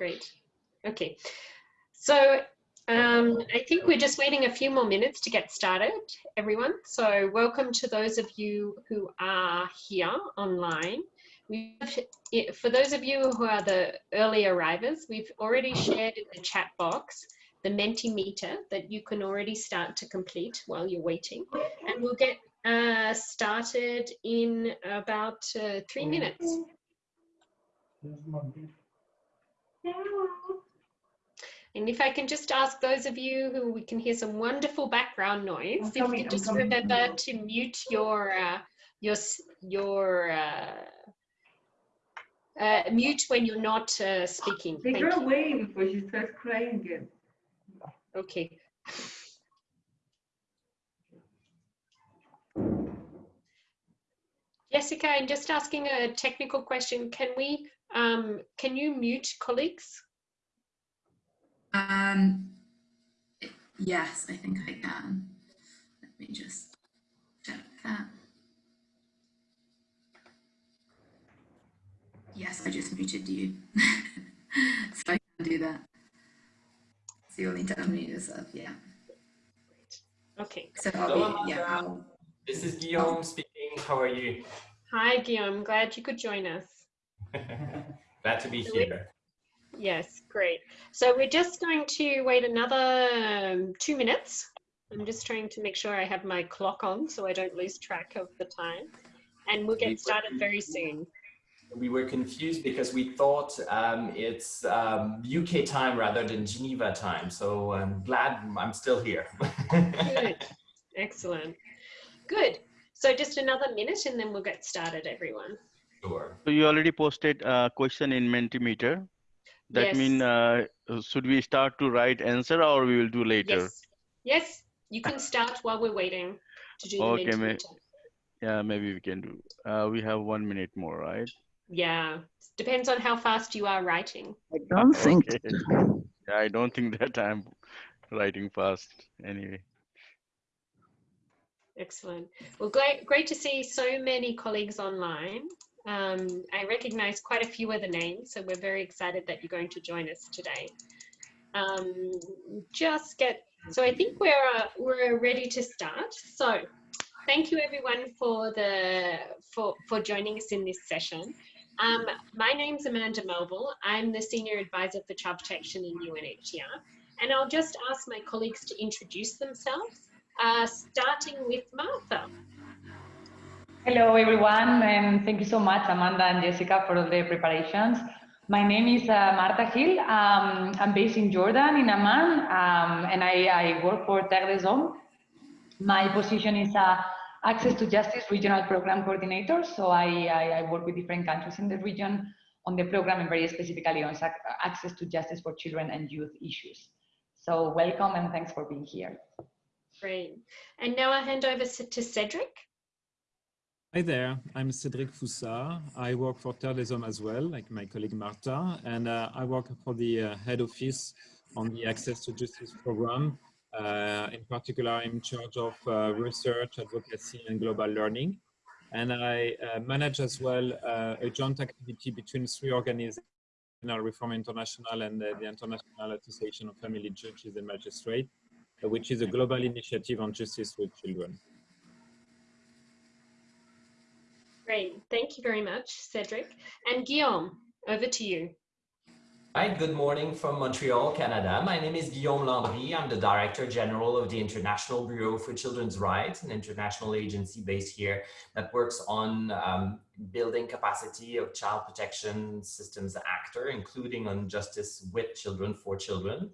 great. Okay, so um, I think we're just waiting a few more minutes to get started, everyone. So welcome to those of you who are here online. We for those of you who are the early arrivers, we've already shared in the chat box the Mentimeter that you can already start to complete while you're waiting. And we'll get uh, started in about uh, three minutes. And if I can just ask those of you who we can hear some wonderful background noise, if you just remember to mute your uh, your your uh, uh, mute when you're not uh, speaking. Take her away before she starts crying again. Okay. Jessica, I'm just asking a technical question. Can we, um, can you mute colleagues? Um, yes, I think I can. Let me just check that. Yes, I just muted you. so I can do that. So you'll need to unmute yourself, yeah. Okay. So I'll be, yeah. I'll, this is Guillaume speaking. How are you? Hi, Guillaume. Glad you could join us. Glad to be here. Yes, great. So we're just going to wait another um, two minutes. I'm just trying to make sure I have my clock on so I don't lose track of the time. And we'll get started very soon. We were confused because we thought um, it's um, UK time rather than Geneva time. So I'm glad I'm still here. Good. Excellent. Good. So just another minute and then we'll get started, everyone. Sure. So you already posted a question in Mentimeter. That Yes. mean, uh, should we start to write answer or we will do later? Yes. Yes, you can start while we're waiting to do the Okay, Mentimeter. Yeah, maybe we can do. Uh, we have one minute more, right? Yeah, depends on how fast you are writing. I don't think yeah, I don't think that I'm writing fast anyway. Excellent. Well, great, great to see so many colleagues online. Um, I recognize quite a few of the names, so we're very excited that you're going to join us today. Um, just get, so I think we're, uh, we're ready to start. So thank you everyone for the, for, for joining us in this session. Um, my name's Amanda Melville. I'm the Senior Advisor for Child Protection in UNHCR. And I'll just ask my colleagues to introduce themselves, uh, starting with Martha. Hello, everyone, and thank you so much, Amanda and Jessica, for all the preparations. My name is uh, Marta Gil. Um, I'm based in Jordan, in Amman, um, and I, I work for Terre des Hommes. My position is uh, Access to Justice Regional Program Coordinator, so I, I, I work with different countries in the region on the program and very specifically on access to justice for children and youth issues. So welcome and thanks for being here. Great. And now I hand over to Cedric. Hi there, I'm Cédric Foussard. I work for Hommes as well, like my colleague Marta, and uh, I work for the uh, head office on the Access to Justice program. Uh, in particular, I'm in charge of uh, research, advocacy, and global learning. And I uh, manage as well uh, a joint activity between three organizations, Reform International and the International Association of Family Judges and Magistrates, which is a global initiative on justice with children. Great. Thank you very much, Cedric. And Guillaume, over to you. Hi, good morning from Montreal, Canada. My name is Guillaume Landry. I'm the Director General of the International Bureau for Children's Rights, an international agency based here that works on um, building capacity of child protection systems actor, including on justice with children for children.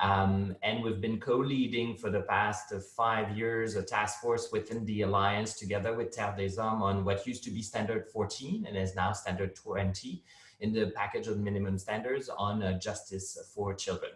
Um, and we've been co-leading for the past uh, five years a task force within the alliance together with Terre des Hommes on what used to be standard 14 and is now standard 20 in the package of minimum standards on uh, justice for children.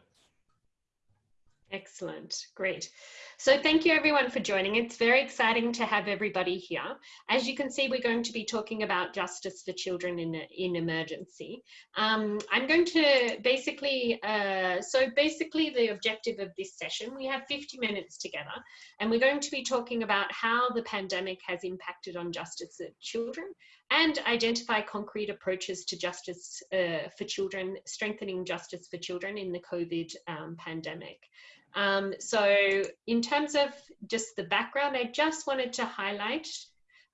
Excellent. Great. So thank you everyone for joining. It's very exciting to have everybody here. As you can see, we're going to be talking about justice for children in, in emergency. Um, I'm going to basically, uh, so basically the objective of this session, we have 50 minutes together and we're going to be talking about how the pandemic has impacted on justice of children and identify concrete approaches to justice uh, for children, strengthening justice for children in the COVID um, pandemic. Um, so in terms of just the background, I just wanted to highlight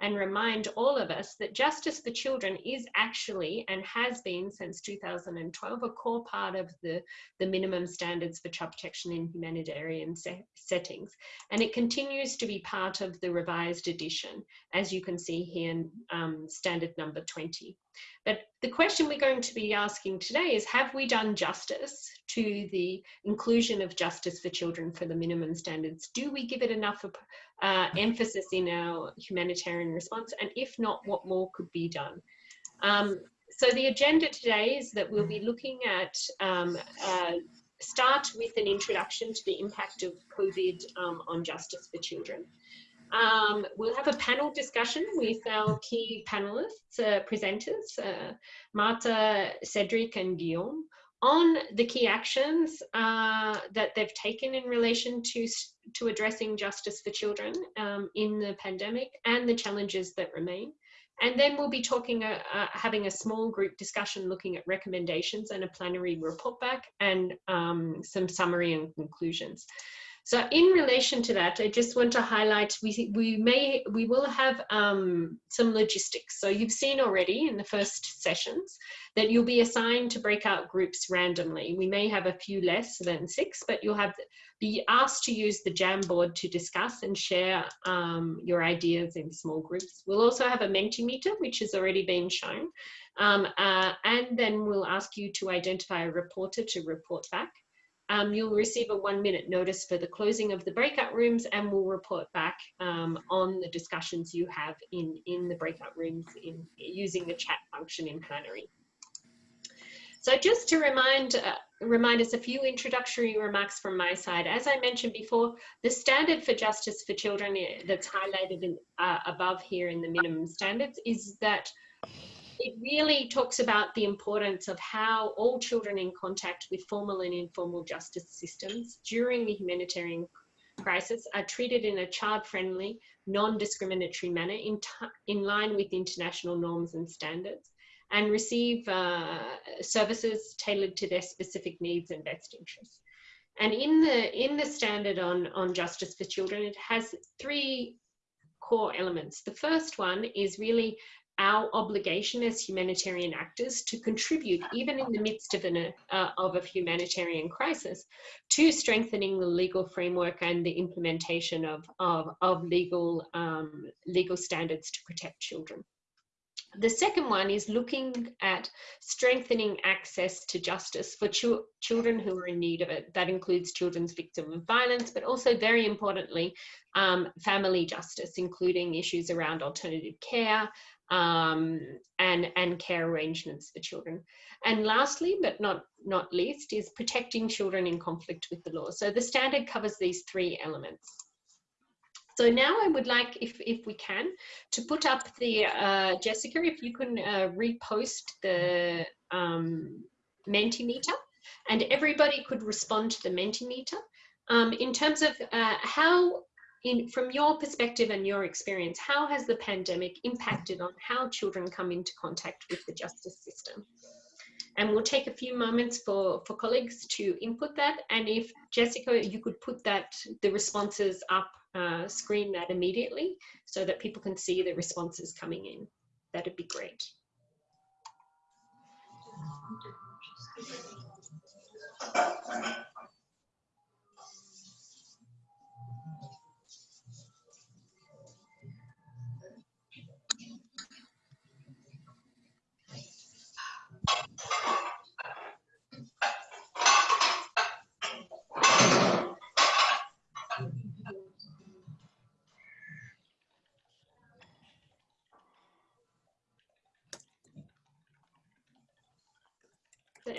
and remind all of us that justice for children is actually and has been since 2012 a core part of the, the minimum standards for child protection in humanitarian se settings. And it continues to be part of the revised edition, as you can see here in um, standard number 20. But the question we're going to be asking today is, have we done justice to the inclusion of justice for children for the minimum standards? Do we give it enough uh, emphasis in our humanitarian response? And if not, what more could be done? Um, so the agenda today is that we'll be looking at um, uh, start with an introduction to the impact of COVID um, on justice for children. Um, we'll have a panel discussion with our key panelists, uh, presenters, uh, Marta, Cedric and Guillaume, on the key actions uh, that they've taken in relation to, to addressing justice for children um, in the pandemic and the challenges that remain. And then we'll be talking, uh, uh, having a small group discussion looking at recommendations and a plenary report back and um, some summary and conclusions. So in relation to that, I just want to highlight, we, we may, we will have um, some logistics. So you've seen already in the first sessions that you'll be assigned to breakout groups randomly. We may have a few less than six, but you'll have be asked to use the Jamboard to discuss and share um, your ideas in small groups. We'll also have a Mentimeter, which has already been shown. Um, uh, and then we'll ask you to identify a reporter to report back um, you'll receive a one minute notice for the closing of the breakout rooms and we'll report back um, on the discussions you have in, in the breakout rooms in using the chat function in plenary. So just to remind, uh, remind us a few introductory remarks from my side. As I mentioned before, the standard for justice for children eh, that's highlighted in, uh, above here in the minimum standards is that it really talks about the importance of how all children in contact with formal and informal justice systems during the humanitarian crisis are treated in a child-friendly, non-discriminatory manner in, in line with international norms and standards and receive uh, services tailored to their specific needs and best interests. And in the, in the standard on, on justice for children, it has three core elements. The first one is really our obligation as humanitarian actors to contribute, even in the midst of, an, uh, of a humanitarian crisis, to strengthening the legal framework and the implementation of, of, of legal, um, legal standards to protect children. The second one is looking at strengthening access to justice for ch children who are in need of it. That includes children's victims of violence, but also very importantly, um, family justice, including issues around alternative care, um, and, and care arrangements for children. And lastly, but not, not least, is protecting children in conflict with the law. So the standard covers these three elements. So now I would like, if, if we can, to put up the, uh, Jessica, if you can uh, repost the um, Mentimeter and everybody could respond to the Mentimeter. Um, in terms of uh, how in, from your perspective and your experience, how has the pandemic impacted on how children come into contact with the justice system? And we'll take a few moments for, for colleagues to input that. And if Jessica, you could put that, the responses up, uh, screen that immediately so that people can see the responses coming in. That'd be great.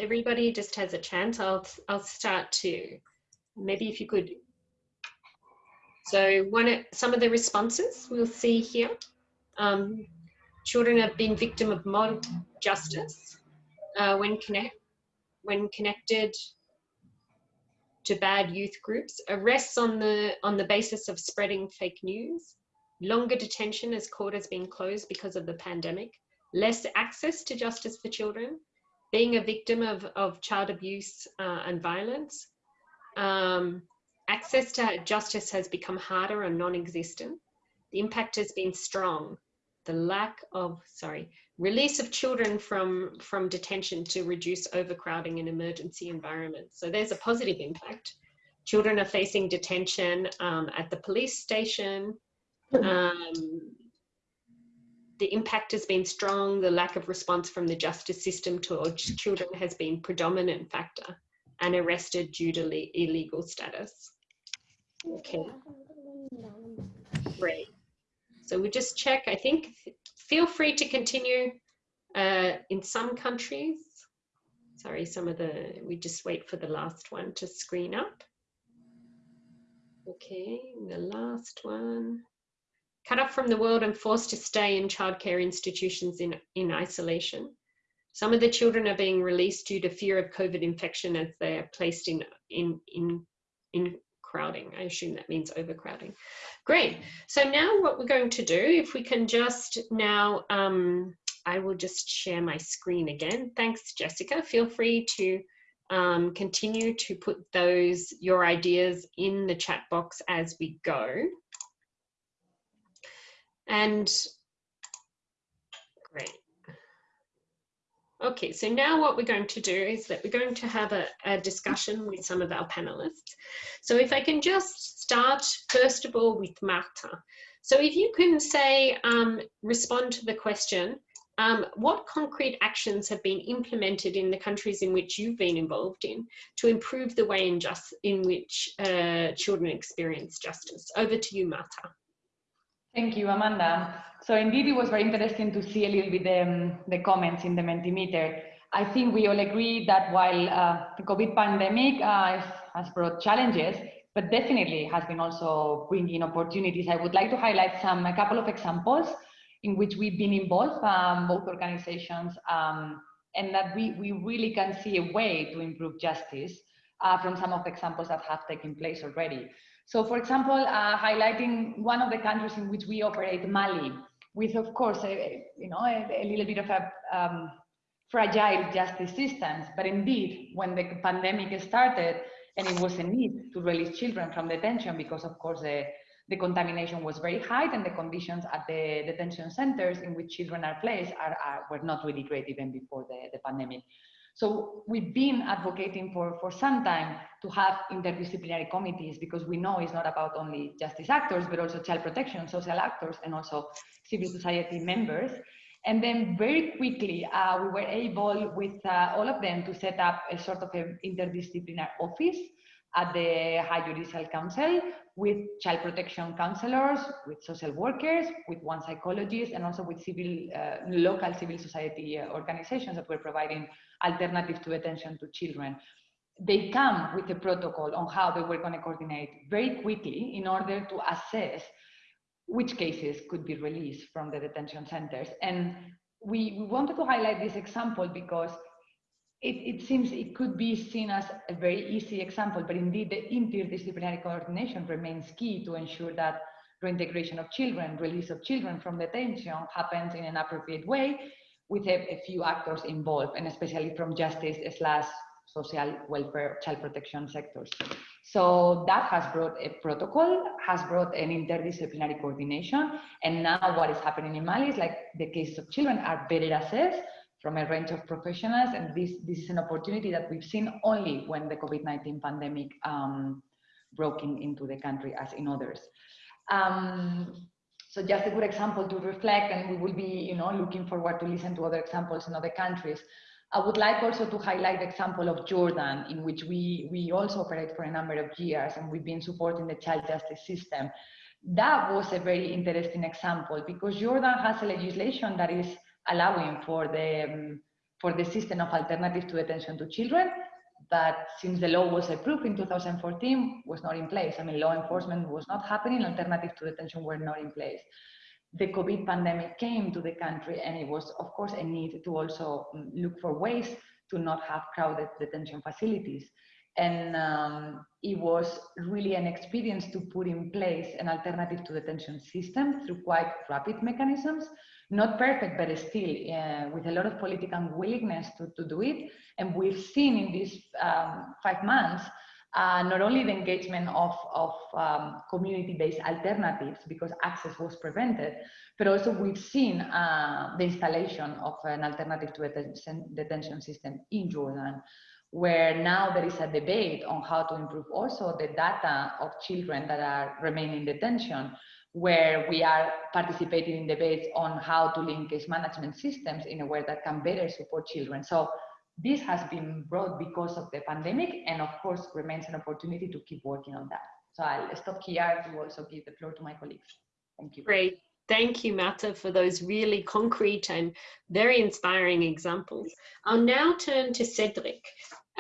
Everybody just has a chance. I'll, I'll start to, maybe if you could. So one, some of the responses we'll see here. Um, children have been victim of mob justice uh, when, connect, when connected to bad youth groups, arrests on the, on the basis of spreading fake news, longer detention as court has been closed because of the pandemic, less access to justice for children, being a victim of, of child abuse uh, and violence. Um, access to justice has become harder and non-existent. The impact has been strong. The lack of, sorry, release of children from, from detention to reduce overcrowding in emergency environments. So there's a positive impact. Children are facing detention um, at the police station. Um, the impact has been strong. The lack of response from the justice system towards children has been predominant factor and arrested due to illegal status. Okay, great. So we just check, I think, feel free to continue uh, in some countries. Sorry, some of the, we just wait for the last one to screen up. Okay, the last one. Cut off from the world and forced to stay in childcare institutions in, in isolation. Some of the children are being released due to fear of COVID infection as they are placed in, in, in, in crowding. I assume that means overcrowding. Great. So now what we're going to do, if we can just now, um, I will just share my screen again. Thanks, Jessica. Feel free to um, continue to put those, your ideas in the chat box as we go. And great. Okay, so now what we're going to do is that we're going to have a, a, discussion with some of our panelists. So if I can just start first of all with Marta. So if you can say, um, respond to the question, um, what concrete actions have been implemented in the countries in which you've been involved in to improve the way in, just, in which uh, children experience justice? Over to you, Marta. Thank you, Amanda. So indeed, it was very interesting to see a little bit the, um, the comments in the Mentimeter. I think we all agree that while uh, the COVID pandemic uh, has brought challenges, but definitely has been also bringing opportunities. I would like to highlight some a couple of examples in which we've been involved, um, both organizations, um, and that we, we really can see a way to improve justice uh, from some of the examples that have taken place already. So for example, uh, highlighting one of the countries in which we operate, Mali, with of course, a, you know, a, a little bit of a um, fragile justice systems. But indeed, when the pandemic started and it was a need to release children from detention because of course the, the contamination was very high and the conditions at the detention centers in which children are placed are, are were not really great even before the, the pandemic. So we've been advocating for, for some time to have interdisciplinary committees because we know it's not about only justice actors, but also child protection, social actors, and also civil society members. And then very quickly, uh, we were able with uh, all of them to set up a sort of an interdisciplinary office at the High Judicial Council with child protection counselors, with social workers, with one psychologist, and also with civil, uh, local civil society uh, organizations that were providing alternatives to detention to children. They come with a protocol on how they were going to coordinate very quickly in order to assess which cases could be released from the detention centers. And we, we wanted to highlight this example because it, it, seems it could be seen as a very easy example, but indeed the interdisciplinary coordination remains key to ensure that reintegration of children, release of children from detention happens in an appropriate way with a, a few actors involved, and especially from justice slash social welfare, child protection sectors. So that has brought a protocol, has brought an interdisciplinary coordination, and now what is happening in Mali is like the cases of children are better assessed from a range of professionals, and this, this is an opportunity that we've seen only when the COVID-19 pandemic um, broke in, into the country as in others. Um, so just a good example to reflect, and we will be, you know, looking forward to listen to other examples in other countries. I would like also to highlight the example of Jordan, in which we, we also operate for a number of years, and we've been supporting the child justice system. That was a very interesting example because Jordan has a legislation that is allowing for the, um, for the system of alternative to detention to children that since the law was approved in 2014 was not in place. I mean, law enforcement was not happening, alternative to detention were not in place. The COVID pandemic came to the country and it was, of course, a need to also look for ways to not have crowded detention facilities. And um, it was really an experience to put in place an alternative to detention system through quite rapid mechanisms Not perfect, but still uh, with a lot of political willingness to, to do it. And we've seen in these um, five months uh, not only the engagement of, of um, community-based alternatives because access was prevented, but also we've seen uh, the installation of an alternative to a detention, detention system in Jordan, where now there is a debate on how to improve also the data of children that are remaining in detention, where we are participating in debates on how to link case management systems in a way that can better support children. So this has been brought because of the pandemic and of course remains an opportunity to keep working on that. So I'll stop here to also give the floor to my colleagues. Thank you. Great. Thank you, Marta, for those really concrete and very inspiring examples. I'll now turn to Cedric.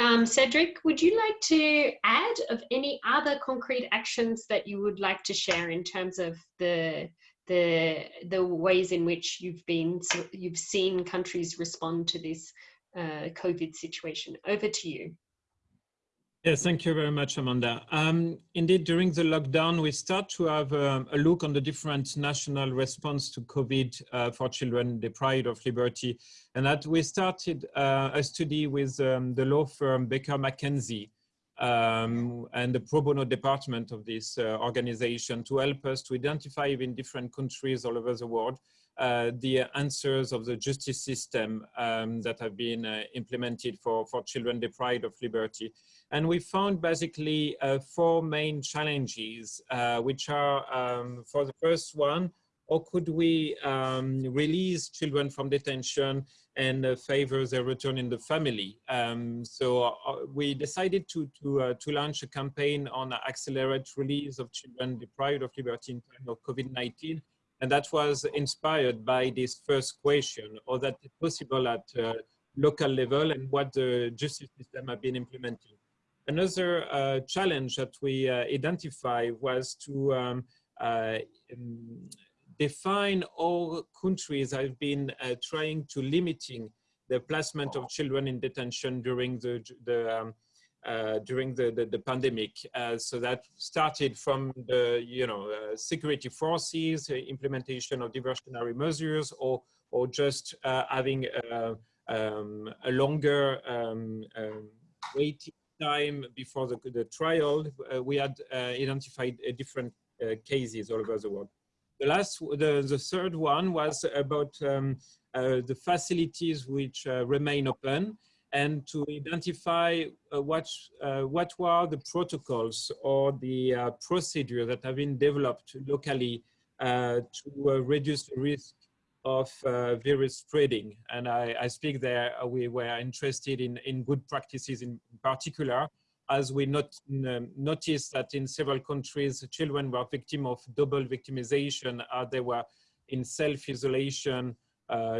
Um, Cedric, would you like to add of any other concrete actions that you would like to share in terms of the the the ways in which you've been you've seen countries respond to this uh, COVID situation. Over to you. Yes, thank you very much, Amanda. Um, indeed, during the lockdown, we start to have um, a look on the different national response to COVID uh, for children deprived of liberty. And that we started uh, a study with um, the law firm Baker McKenzie um, and the pro bono department of this uh, organization to help us to identify in different countries all over the world uh, the answers of the justice system um, that have been uh, implemented for, for children deprived of liberty. And we found basically uh, four main challenges, uh, which are um, for the first one, or could we um, release children from detention and uh, favor their return in the family? Um, so we decided to, to, to launch a campaign on accelerate release of children deprived of liberty in time of COVID-19 and that was inspired by this first question, or that it's possible at uh, local level and what the justice system have been implementing. Another uh, challenge that we uh, identify was to um, uh, um, define all countries have been uh, trying to limiting the placement of children in detention during the, the um, uh, during the, the, the pandemic. Uh, so that started from the, you know, uh, security forces, uh, implementation of diversionary measures, or, or just uh, having uh, um, a longer um, um, waiting time before the, the trial. we had identified different cases all over the world. The last, the, the third one was about um, the facilities which remain open and to identify uh, what, uh, what were the protocols or the uh, procedure that have been developed locally uh, to uh, reduce the risk of uh, virus spreading. And I, I speak there, we were interested in, in good practices in particular, as we not, um, noticed that in several countries, children were victim of double victimization, they were in self-isolation,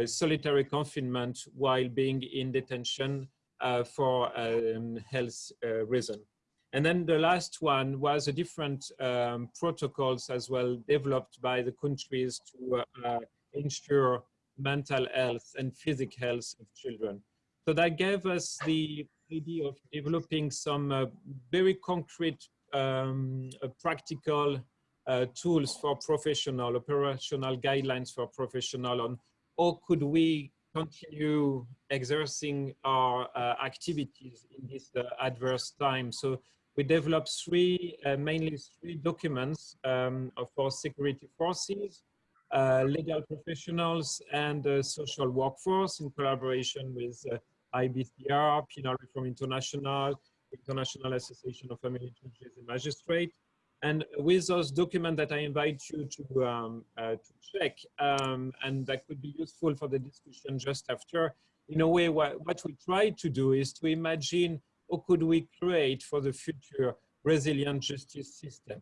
solitary confinement while being in detention uh, for um, health uh, reason. And then the last one was a different um, protocols as well developed by the countries to uh, ensure mental health and physical health of children. So that gave us the idea of developing some uh, very concrete um, uh, practical uh, tools for professional, operational guidelines for professional on or could we continue exerting our uh, activities in this uh, adverse time? So we developed three, uh, mainly three documents um, for security forces, uh, legal professionals and social workforce in collaboration with uh, IBCR, Penal Reform International, International Association of Family Judges and Magistrates, and with those documents that I invite you to, um, uh, to check, um, and that could be useful for the discussion just after, in a way, what, what we try to do is to imagine how could we create for the future resilient justice system.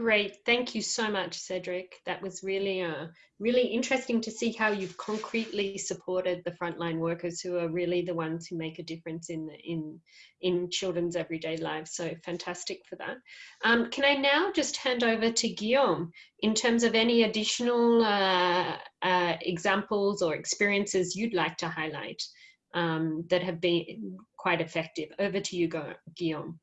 Great, thank you so much, Cedric. That was really, uh, really interesting to see how you've concretely supported the frontline workers who are really the ones who make a difference in in in children's everyday lives. So fantastic for that. Um, can I now just hand over to Guillaume in terms of any additional uh, uh, examples or experiences you'd like to highlight um, that have been quite effective? Over to you, Guillaume.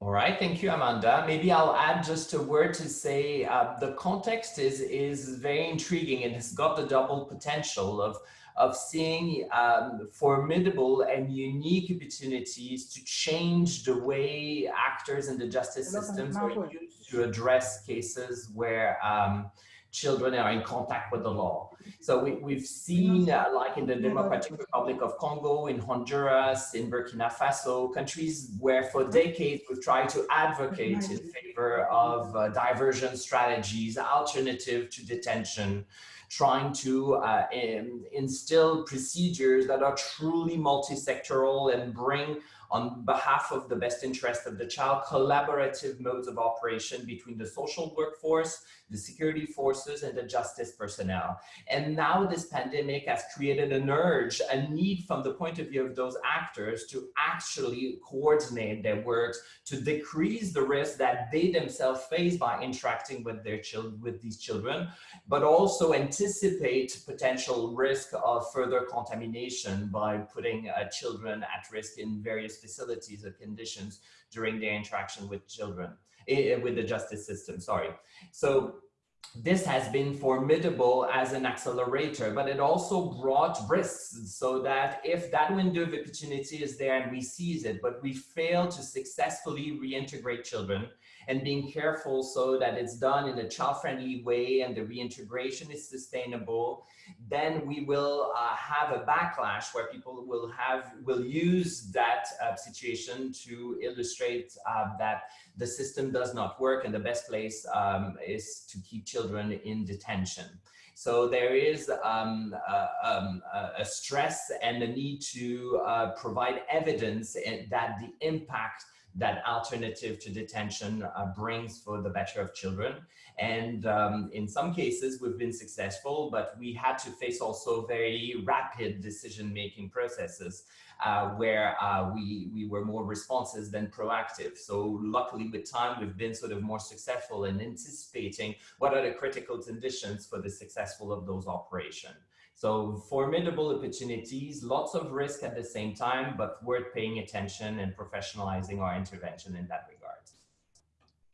All right, thank you, Amanda. Maybe I'll add just a word to say uh, the context is, is very intriguing and has got the double potential of, of seeing um, formidable and unique opportunities to change the way actors in the justice systems are used to address cases where um, children are in contact with the law. So we, we've seen, uh, like in the Democratic Republic of Congo, in Honduras, in Burkina Faso, countries where for decades we've tried to advocate in favor of uh, diversion strategies, alternative to detention, trying to uh, in, instill procedures that are truly multi-sectoral and bring on behalf of the best interest of the child, collaborative modes of operation between the social workforce, the security forces, and the justice personnel. And now this pandemic has created an urge, a need from the point of view of those actors to actually coordinate their works to decrease the risk that they themselves face by interacting with their children, with these children, but also anticipate potential risk of further contamination by putting uh, children at risk in various facilities or conditions during their interaction with children, Eh, eh, with the justice system, sorry. So this has been formidable as an accelerator, but it also brought risks so that if that window of opportunity is there and we seize it, but we fail to successfully reintegrate children and being careful so that it's done in a child-friendly way and the reintegration is sustainable, then we will uh, have a backlash where people will have will use that uh, situation to illustrate uh, that the system does not work and the best place um, is to keep children in detention. So there is um, um, a stress and the need to uh, provide evidence that the impact that alternative to detention uh, brings for the better of children. And um, in some cases, we've been successful, but we had to face also very rapid decision-making processes uh, where uh, we, we were more responsive than proactive. So luckily with time, we've been sort of more successful in anticipating what are the critical conditions for the successful of those operations. So formidable opportunities, lots of risk at the same time, but worth paying attention and professionalizing our intervention in that regard.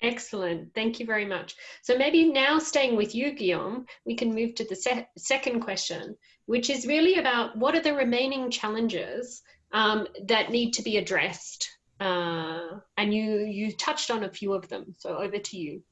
Excellent. Thank you very much. So maybe now staying with you, Guillaume, we can move to the se second question, which is really about what are the remaining challenges um, that need to be addressed? Uh, and you, you touched on a few of them. So over to you.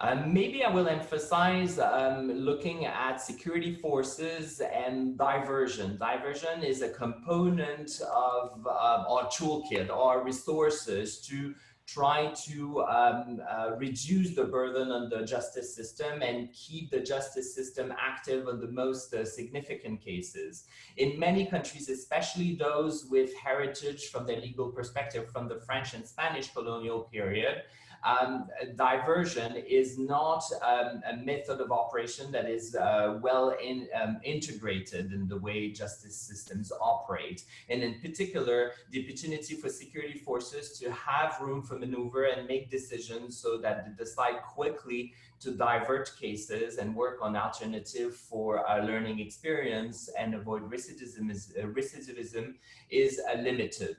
Um, maybe I will emphasize um, looking at security forces and diversion. Diversion is a component of uh, our toolkit, our resources to try to um, uh, reduce the burden on the justice system and keep the justice system active on the most uh, significant cases. In many countries, especially those with heritage from their legal perspective from the French and Spanish colonial period, um, diversion is not um, a method of operation that is uh, well in, um, integrated in the way justice systems operate. And in particular, the opportunity for security forces to have room for maneuver and make decisions so that they decide quickly to divert cases and work on alternative for a learning experience and avoid recidivism is, uh, recidivism is uh, limited.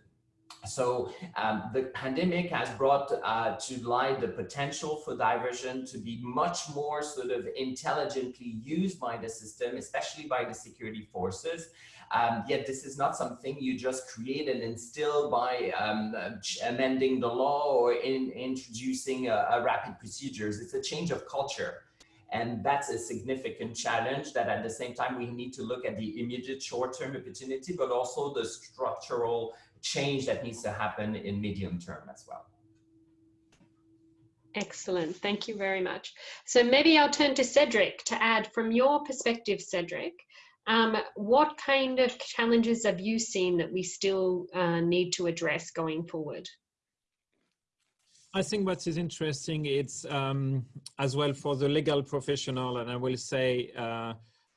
So um, the pandemic has brought uh, to light the potential for diversion to be much more sort of intelligently used by the system, especially by the security forces. Um, yet this is not something you just create and instill by um, amending the law or in, introducing a, a rapid procedures. It's a change of culture. And that's a significant challenge that at the same time, we need to look at the immediate short-term opportunity, but also the structural change that needs to happen in medium term as well. Excellent, thank you very much. So maybe I'll turn to Cedric to add from your perspective, Cedric, um, what kind of challenges have you seen that we still uh, need to address going forward? I think what is interesting, it's um, as well for the legal professional, and I will say uh,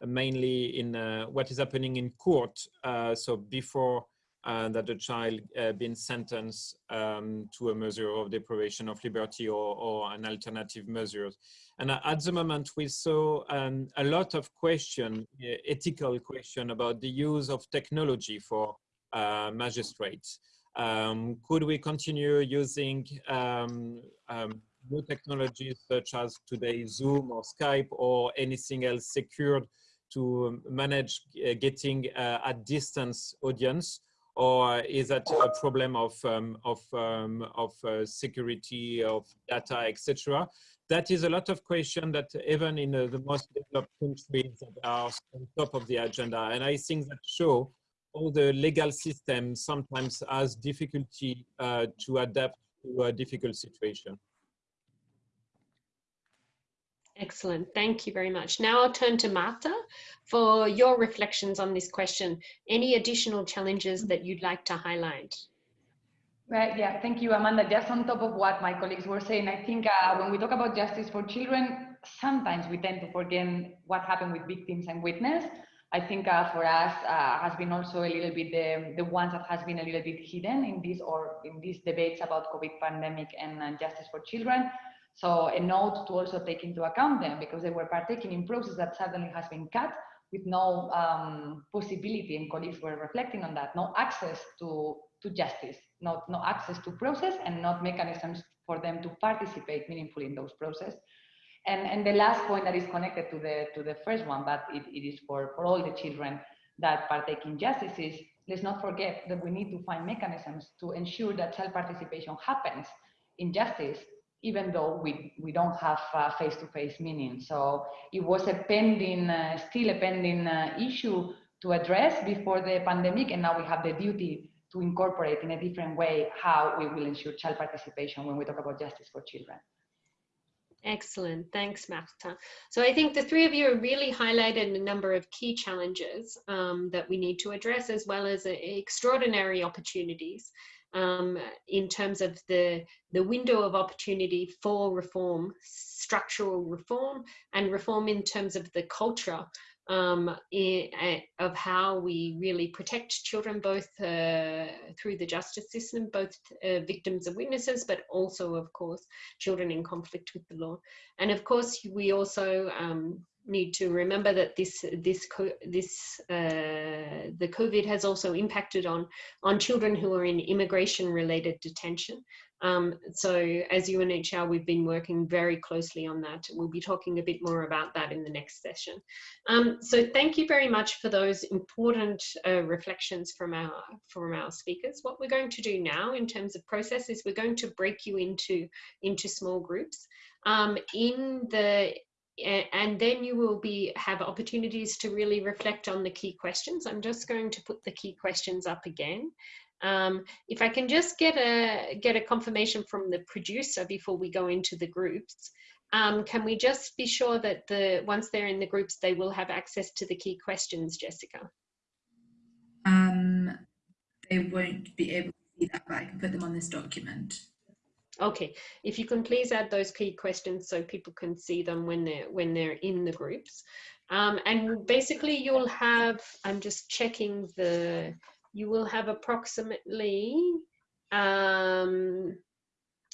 mainly in uh, what is happening in court. Uh, so before uh, that the child uh, been sentenced um, to a measure of deprivation of liberty or, or an alternative measure. And at the moment, we saw um, a lot of question, ethical question about the use of technology for uh, magistrates. Um, could we continue using um, um, new technologies such as today Zoom or Skype or anything else secured to manage uh, getting uh, a distance audience? Or is that a problem of, um, of, um, of uh, security, of data, etc.? That is a lot of questions that even in uh, the most developed countries are on top of the agenda. And I think that show all the legal system sometimes has difficulty uh, to adapt to a difficult situation. Excellent. Thank you very much. Now I'll turn to Martha for your reflections on this question. Any additional challenges that you'd like to highlight? Right, yeah, thank you, Amanda. Just on top of what my colleagues were saying, I think uh, when we talk about justice for children, sometimes we tend to forget what happened with victims and witness. I think uh, for us uh, has been also a little bit the, the ones that has been a little bit hidden in these or in these debates about COVID pandemic and uh, justice for children. So a note to also take into account them because they were partaking in process that suddenly has been cut with no um, possibility and colleagues were reflecting on that, no access to, to justice, not, no access to process and not mechanisms for them to participate meaningfully in those processes. And, and the last point that is connected to the, to the first one, but it, it is for, for all the children that partake in justice is, let's not forget that we need to find mechanisms to ensure that child participation happens in justice even though we, we don't have face-to-face -face meaning. So it was a pending, uh, still a pending uh, issue to address before the pandemic, and now we have the duty to incorporate in a different way how we will ensure child participation when we talk about justice for children. Excellent. Thanks, Marta. So I think the three of you really highlighted a number of key challenges um, that we need to address, as well as uh, extraordinary opportunities um, in terms of the, the window of opportunity for reform, structural reform, and reform in terms of the culture um, in, uh, of how we really protect children, both uh, through the justice system, both uh, victims and witnesses, but also, of course, children in conflict with the law. And of course, we also um, need to remember that this this this uh, the COVID has also impacted on on children who are in immigration related detention. Um, so as UNHCR, we've been working very closely on that. We'll be talking a bit more about that in the next session. Um, so thank you very much for those important uh, reflections from our from our speakers. What we're going to do now in terms of process is we're going to break you into into small groups. Um, in the and then you will be have opportunities to really reflect on the key questions. I'm just going to put the key questions up again. Um, if I can just get a get a confirmation from the producer before we go into the groups, um, can we just be sure that the once they're in the groups, they will have access to the key questions, Jessica? Um, they won't be able to see that, but I can put them on this document. Okay, if you can please add those key questions so people can see them when they're when they're in the groups. Um, and basically you'll have, I'm just checking the, you will have approximately, um,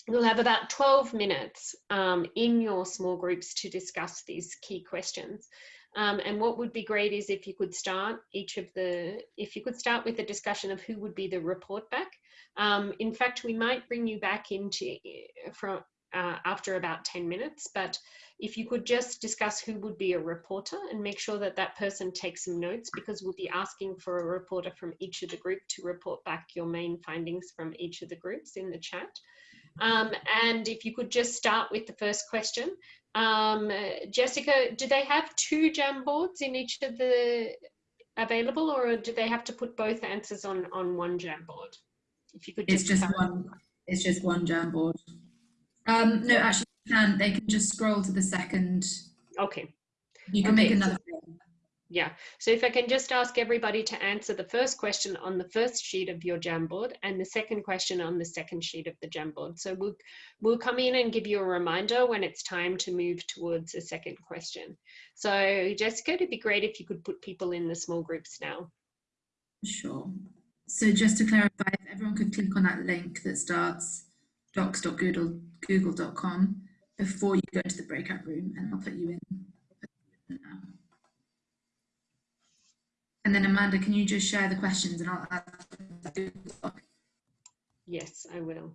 you'll have about 12 minutes um, in your small groups to discuss these key questions. Um, and what would be great is if you could start each of the, if you could start with a discussion of who would be the report back. Um, in fact, we might bring you back into from uh, after about 10 minutes, but if you could just discuss who would be a reporter and make sure that that person takes some notes because we'll be asking for a reporter from each of the group to report back your main findings from each of the groups in the chat. Um, and if you could just start with the first question. Um, Jessica, do they have two Jamboards in each of the available or do they have to put both answers on, on one Jamboard? If you could just It's just one, it's just one Jamboard. Um, no, actually, can. They can just scroll to the second. Okay. You can okay. make another. Yeah, so if I can just ask everybody to answer the first question on the first sheet of your Jamboard and the second question on the second sheet of the Jamboard. So we'll, we'll come in and give you a reminder when it's time to move towards a second question. So Jessica, it'd be great if you could put people in the small groups now. Sure. So just to clarify, if everyone could click on that link that starts docs.google.com before you go into the breakout room and I'll put you in. And then Amanda, can you just share the questions and I'll Yes, I will.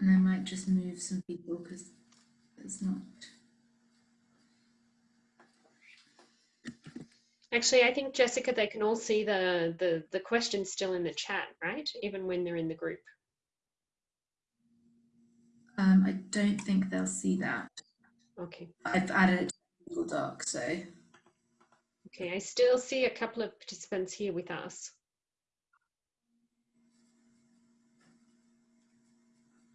And I might just move some people because it's not. Actually, I think Jessica, they can all see the the the questions still in the chat, right? Even when they're in the group. Um, I don't think they'll see that. Okay. I've added it to Google Doc, so Okay. I still see a couple of participants here with us.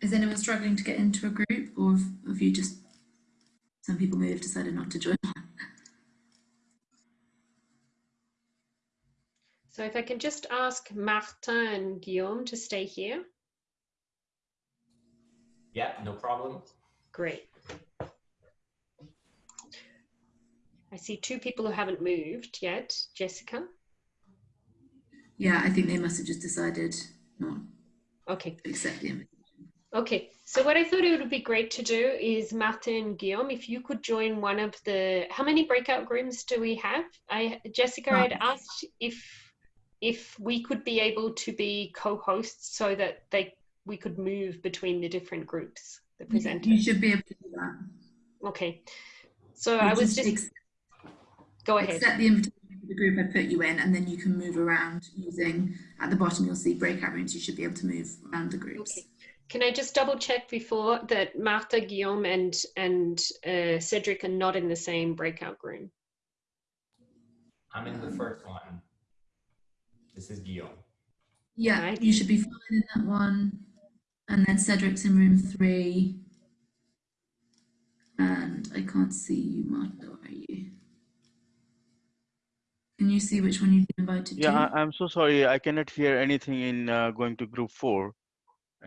Is anyone struggling to get into a group, or have, have you just some people may have decided not to join? So if I can just ask Martin and Guillaume to stay here. Yeah, no problem. Great. I see two people who haven't moved yet. Jessica. Yeah, I think they must have just decided not Okay. accept the invitation. Okay, so what I thought it would be great to do is Martin and Guillaume, if you could join one of the, how many breakout rooms do we have? I, Jessica, I'd asked if, if we could be able to be co-hosts so that they, we could move between the different groups, the present. You should be able to do that. Okay, so You I was just, ex- go ahead. accept the invitation for the group I put you in, and then you can move around using. At the bottom, you'll see breakout rooms. You should be able to move around the groups. Okay. Can I just double check before that Martha, Guillaume and, and uh, Cedric are not in the same breakout room? I'm in the first one. This is Guillaume. Yeah, Right. you should be fine in that one. And then Cedric's in room three. And I can't see you, Martha, are you? Can you see which one you've been invited Yeah, to? I, I'm so sorry. I cannot hear anything in uh, going to group four,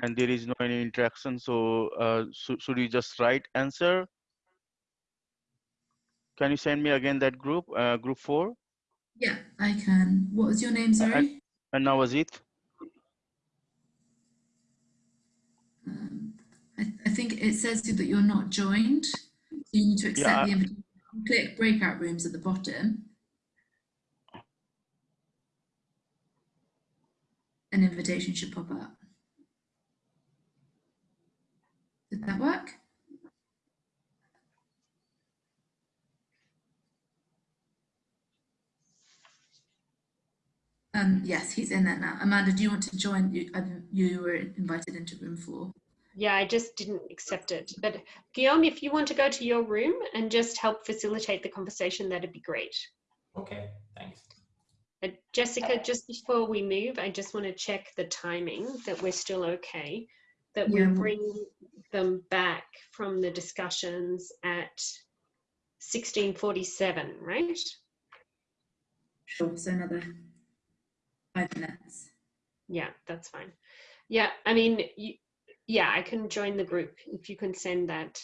and there is no any interaction. So uh, should should you just write answer? Can you send me again that group, uh, group four? Yeah, I can. What was your name, sorry? And now was it? Um, I, I think it says that you're not joined. So you need to accept Yeah, the invitation. Click breakout rooms at the bottom. An invitation should pop up. Did that work? Um, yes, he's in there now. Amanda, do you want to join? You, you were invited into room four. Yeah, I just didn't accept it. But Guillaume, if you want to go to your room and just help facilitate the conversation, that'd be great. Okay, thanks. Uh, Jessica, just before we move, I just want to check the timing that we're still okay, that we Yeah. bring them back from the discussions at 1647, right? Sure, so another five minutes. Yeah, that's fine. Yeah, I mean, you, yeah, I can join the group if you can send that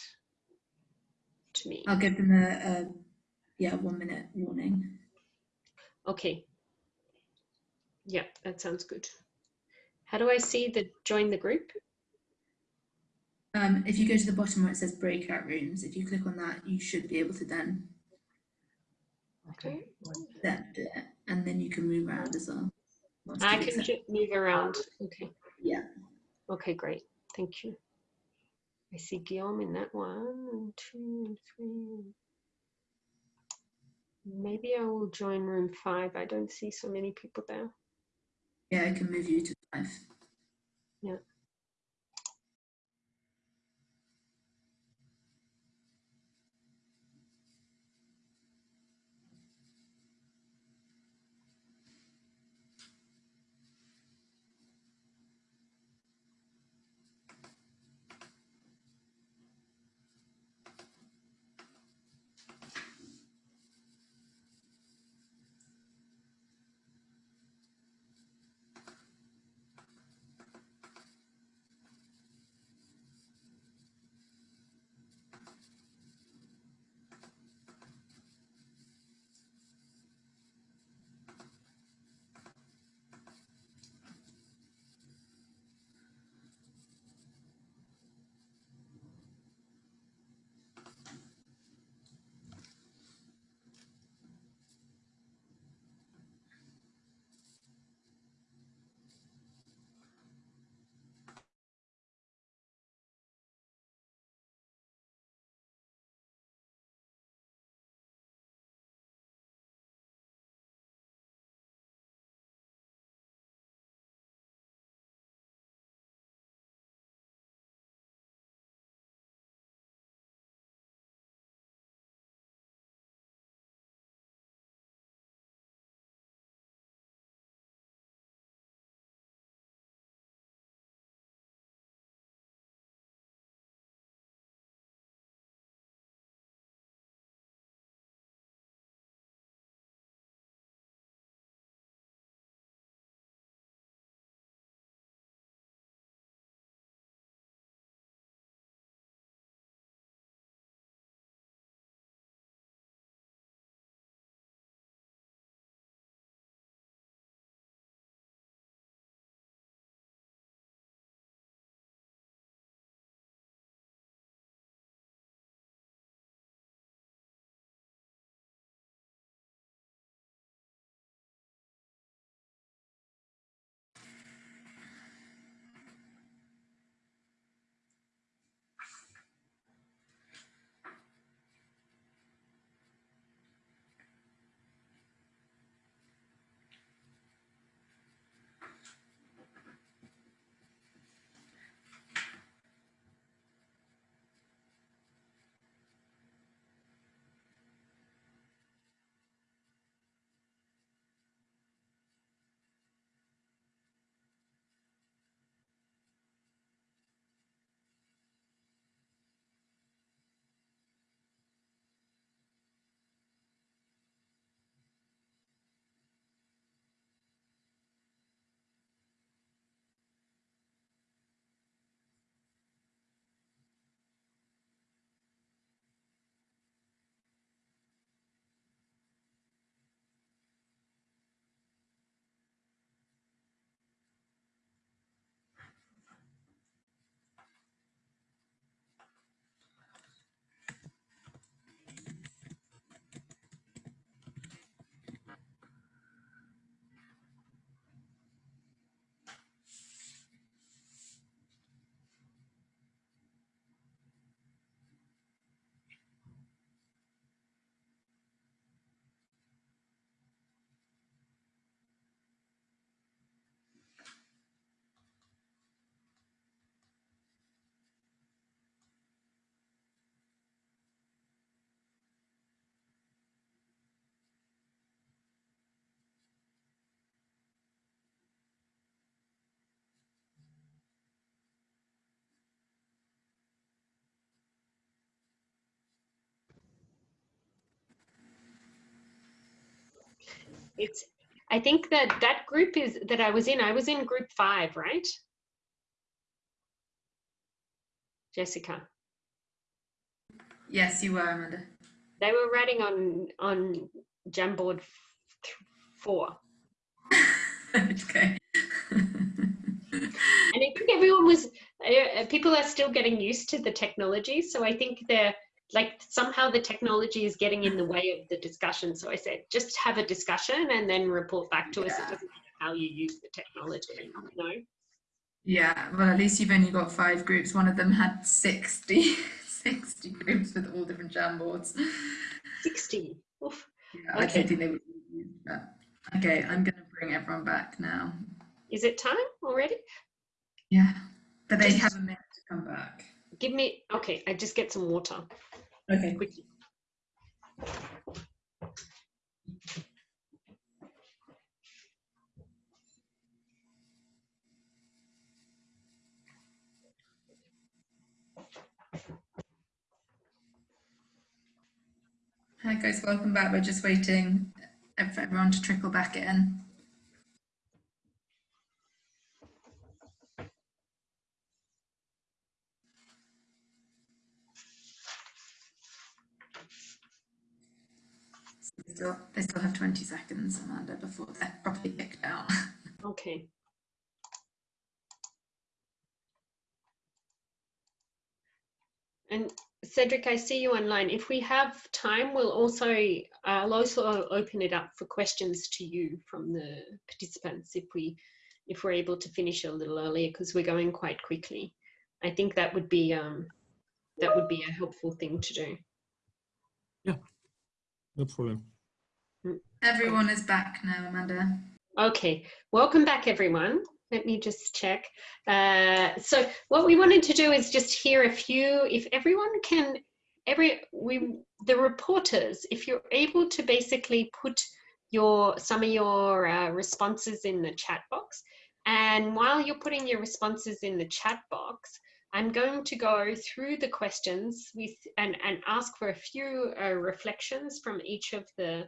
to me. I'll give them a, a yeah, one minute warning. Okay. Yeah, that sounds good. How do I see the join the group? Um, if you go to the bottom where it says breakout rooms, if you click on that, you should be able to then Okay. accept it, and then you can move around as well. I can move around. Okay. Yeah. Okay, great. Thank you. I see Guillaume in that one, and two, and three. Maybe I will join room five. I don't see so many people there. Yeah, I can move you to five. It's, I think that that group is, that I was in, I was in group five, right? Jessica, Yes, you were, Amanda. they were writing on, on Jamboard four. okay. And I think everyone was, uh, uh, people are still getting used to the technology. So I think they're like somehow the technology is getting in the way of the discussion. So I said, just have a discussion and then report back to us. It doesn't matter how you use the technology, you know? yeah, well, at least you've only got five groups. One of them had 60, 60 groups with all different Jamboards. 60. Oof. Yeah, I Okay. don't think they would use that. Okay, I'm going to bring everyone back now. Is it time already? Yeah, but they Just- have a minute to come back. Give me, okay, I just get some water Okay. quickly. Hi guys, welcome back. We're just waiting for everyone to trickle back in. Still, they still have 20 seconds, Amanda, before they're properly kicked out. Okay. And Cedric, I see you online. If we have time, we'll also, uh, I'll also open it up for questions to you from the participants if we, if we're able to finish a little earlier because we're going quite quickly. I think that would be, um, that would be a helpful thing to do. Yeah, no problem. Everyone is back now, Amanda. Okay, welcome back everyone. Let me just check. Uh, so what we wanted to do is just hear a few, if everyone can, every, we, the reporters, if you're able to basically put your, some of your uh, responses in the chat box. And while you're putting your responses in the chat box, I'm going to go through the questions with, and, and ask for a few uh, reflections from each of the,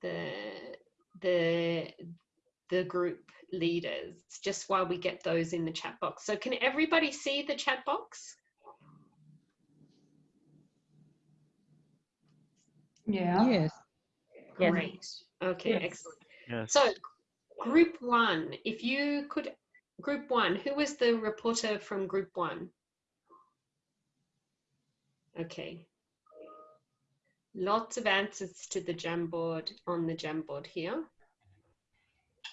the, the, the group leaders just while we get those in the chat box. So can everybody see the chat box? Yeah. Yes. Yes. Great. Okay, Yes. excellent. Yes. So group one, if you could, group one, who was the reporter from group one? Okay. Lots of answers to the Jamboard on the Jamboard here.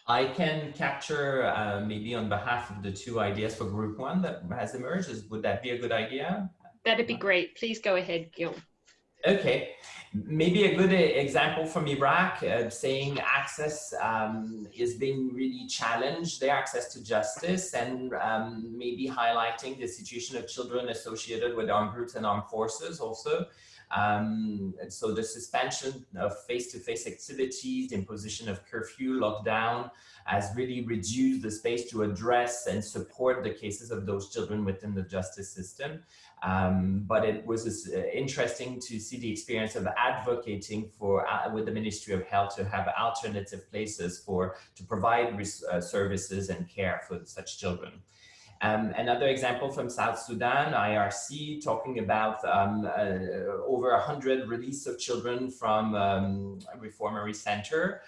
I can capture uh, maybe on behalf of the two ideas for group one that has emerged. Is, would that be a good idea? That'd be great. Please go ahead, Gil. Okay, maybe a good uh, example from Iraq uh, saying access um, is being really challenged, their access to justice, and um, maybe highlighting the situation of children associated with armed groups and armed forces also. Um, and so the suspension of face-to-face activities, the imposition of curfew, lockdown, has really reduced the space to address and support the cases of those children within the justice system. Um, but it was uh, interesting to see the experience of advocating for uh, with the Ministry of Health to have alternative places for to provide uh, services and care for such children. Um, another example from South Sudan, IRC, talking about um, uh, over 100 release of children from um, reformatory center.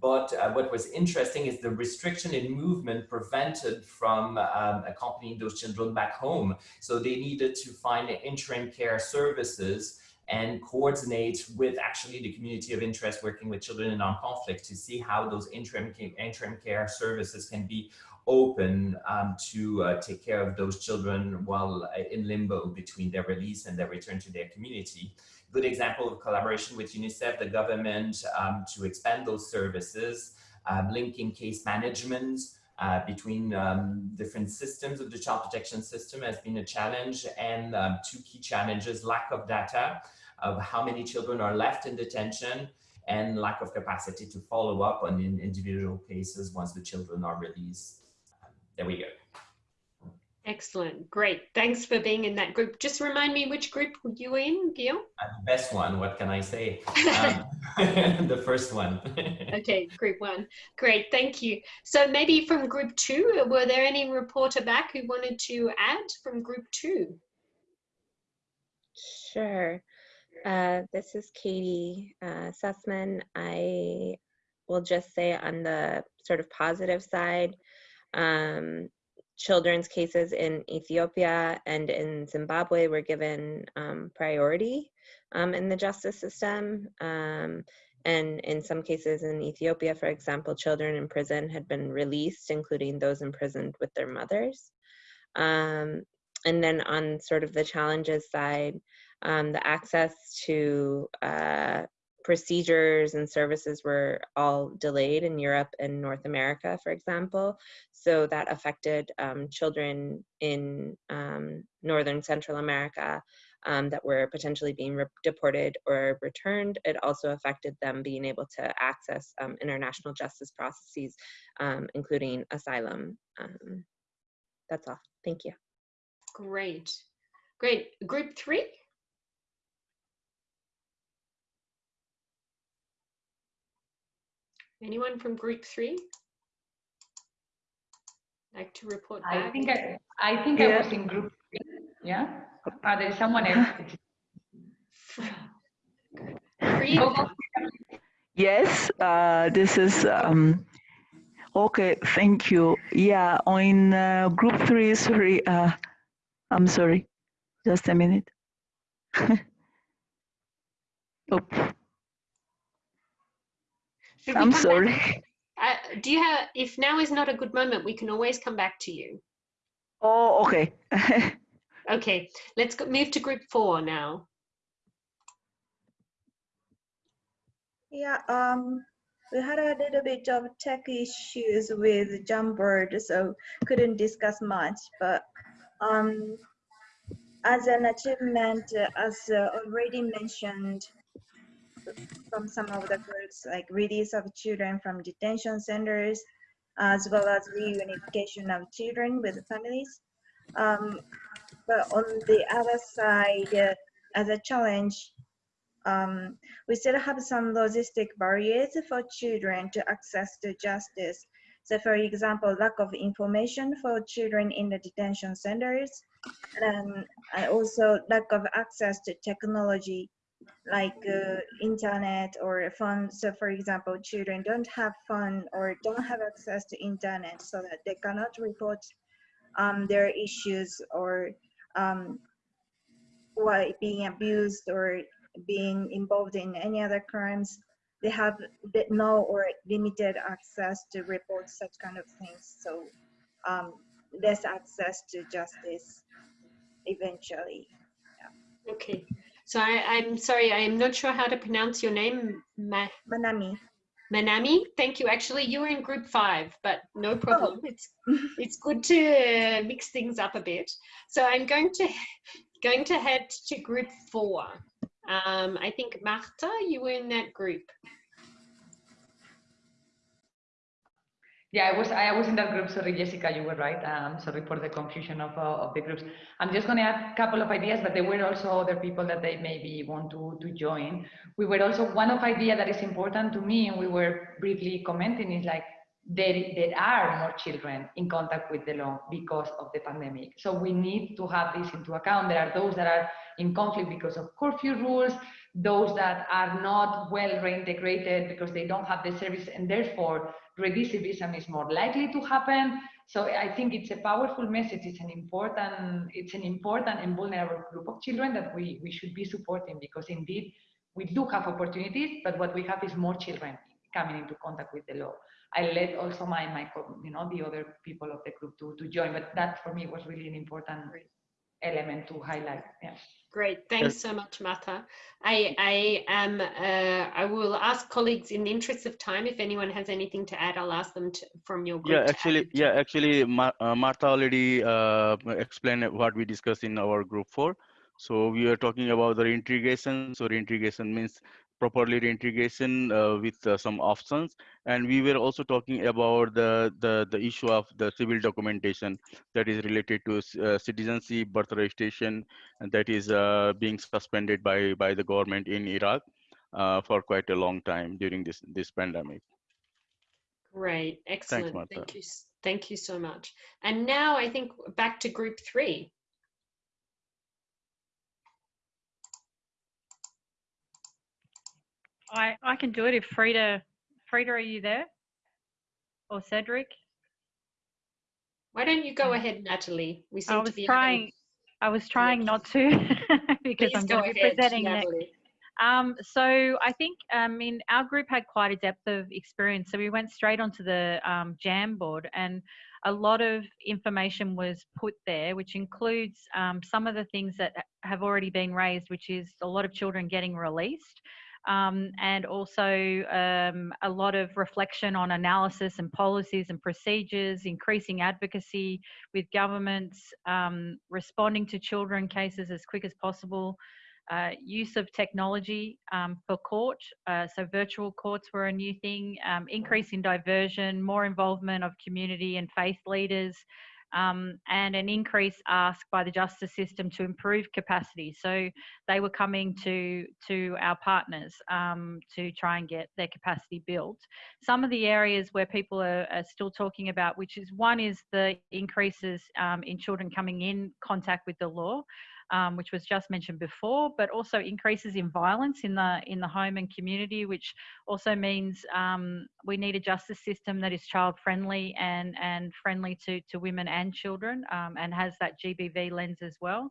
But uh, what was interesting is the restriction in movement prevented from um, accompanying those children back home. So they needed to find interim care services and coordinate with actually the community of interest working with children in armed conflict to see how those interim, interim care services can be open um, to uh, take care of those children while uh, in limbo between their release and their return to their community. Good example of collaboration with UNICEF, the government, um, to expand those services, uh, linking case management uh, between um, different systems of the child protection system has been a challenge and um, two key challenges, lack of data of how many children are left in detention and lack of capacity to follow up on individual cases once the children are released. There we go. Excellent. Great. Thanks for being in that group. Just remind me which group were you were in, Guillaume? Uh, the best one, what can I say? Um, the first one. okay, group one. Great, thank you. So maybe from group two, were there any reporter back who wanted to add from group two? Sure. Uh, this is Katie uh, Sussman. I will just say on the sort of positive side, um, children's cases in Ethiopia and in Zimbabwe were given um, priority um, in the justice system. Um, and in some cases in Ethiopia, for example, children in prison had been released, including those imprisoned with their mothers. Um, and then on sort of the challenges side, um, the access to uh, procedures and services were all delayed in Europe and North America, for example. So that affected um, children in um, Northern Central America um, that were potentially being deported or returned. It also affected them being able to access um, international justice processes, um, including asylum. Um, that's all. Thank you. Great. Great. Group three? Anyone from group three? Like to report back? I think I, I think yeah. I was in group three. Yeah. Uh, there's someone else. yes, uh, this is um, okay. Thank you. Yeah, on uh, group three. Sorry, uh, I'm sorry. Just a minute. oh. I'm sorry. Uh, do you have, if now is not a good moment, we can always come back to you. Oh, okay. okay, let's go, move to group four now. Yeah, um, we had a little bit of tech issues with Jamboard, so couldn't discuss much, but um, as an achievement, as uh, already mentioned, from some of the groups, like release of children from detention centers, as well as reunification of children with families. Um, but on the other side, uh, as a challenge, um, we still have some logistic barriers for children to access to justice. So for example, lack of information for children in the detention centers, and also lack of access to technology like uh, internet or phone. So for example, children don't have phone or don't have access to internet so that they cannot report um, their issues or um, being abused or being involved in any other crimes. They have no or limited access to report such kind of things. So um, less access to justice eventually. Yeah. Okay. So I, am sorry, I am not sure how to pronounce your name. Ma Manami. Manami, thank you. Actually, you were in group five, but no oh. problem. Oh. It's it's good to mix things up a bit. So I'm going to going to head to group four. Um, I think Marta, you were in that group. Yeah, I was I was in that group. Sorry, Jessica, you were right. Um, sorry for the confusion of, uh, of the groups. I'm just going to add a couple of ideas, but there were also other people that they maybe want to, to join. We were also one of idea that is important to me, and we were briefly commenting is like there, there are more children in contact with the law because of the pandemic. So we need to have this into account. There are those that are in conflict because of curfew rules, those that are not well reintegrated because they don't have the service, and therefore recidivism is more likely to happen. So I think it's a powerful message. It's an important, it's an important and vulnerable group of children that we, we should be supporting because indeed we do have opportunities, but what we have is more children coming into contact with the law. I let also my, my you know, the other people of the group to, to join, but that for me was really an important element to highlight. Yeah. Great, thanks so much, Martha. I, I am. Uh, I will ask colleagues in the interest of time if anyone has anything to add. I'll ask them to, from your group. Yeah, actually, yeah, actually, Mar uh, Marta already uh, explained what we discussed in our group four. So we are talking about the reintegration. So reintegration means properly reintegration uh, with uh, some options. And we were also talking about the, the, the issue of the civil documentation that is related to uh, citizenship, birth registration, and that is uh, being suspended by, by the government in Iraq uh, for quite a long time during this, this pandemic. Great, excellent. Martha. Thank you, thank you so much. And now I think back to group three. I, I can do it if Frida, Frida, are you there? Or Cedric? Why don't you go ahead, Natalie? We seem I to was be trying, having. I was trying not to because Please I'm going to be presenting next. Um, so I think, I mean, our group had quite a depth of experience. So we went straight onto the um, Jamboard and a lot of information was put there, which includes um, some of the things that have already been raised, which is a lot of children getting released. Um, and also um, a lot of reflection on analysis and policies and procedures, increasing advocacy with governments, um, responding to children cases as quick as possible, uh, use of technology um, for court. Uh, so virtual courts were a new thing, um, increase in diversion, more involvement of community and faith leaders, um, and an increase asked by the justice system to improve capacity. So they were coming to to our partners um, to try and get their capacity built. Some of the areas where people are, are still talking about, which is one is the increases um, in children coming in contact with the law um, which was just mentioned before, but also increases in violence in the in the home and community, which also means um, we need a justice system that is child friendly and and friendly to to women and children, um, and has that GBV lens as well.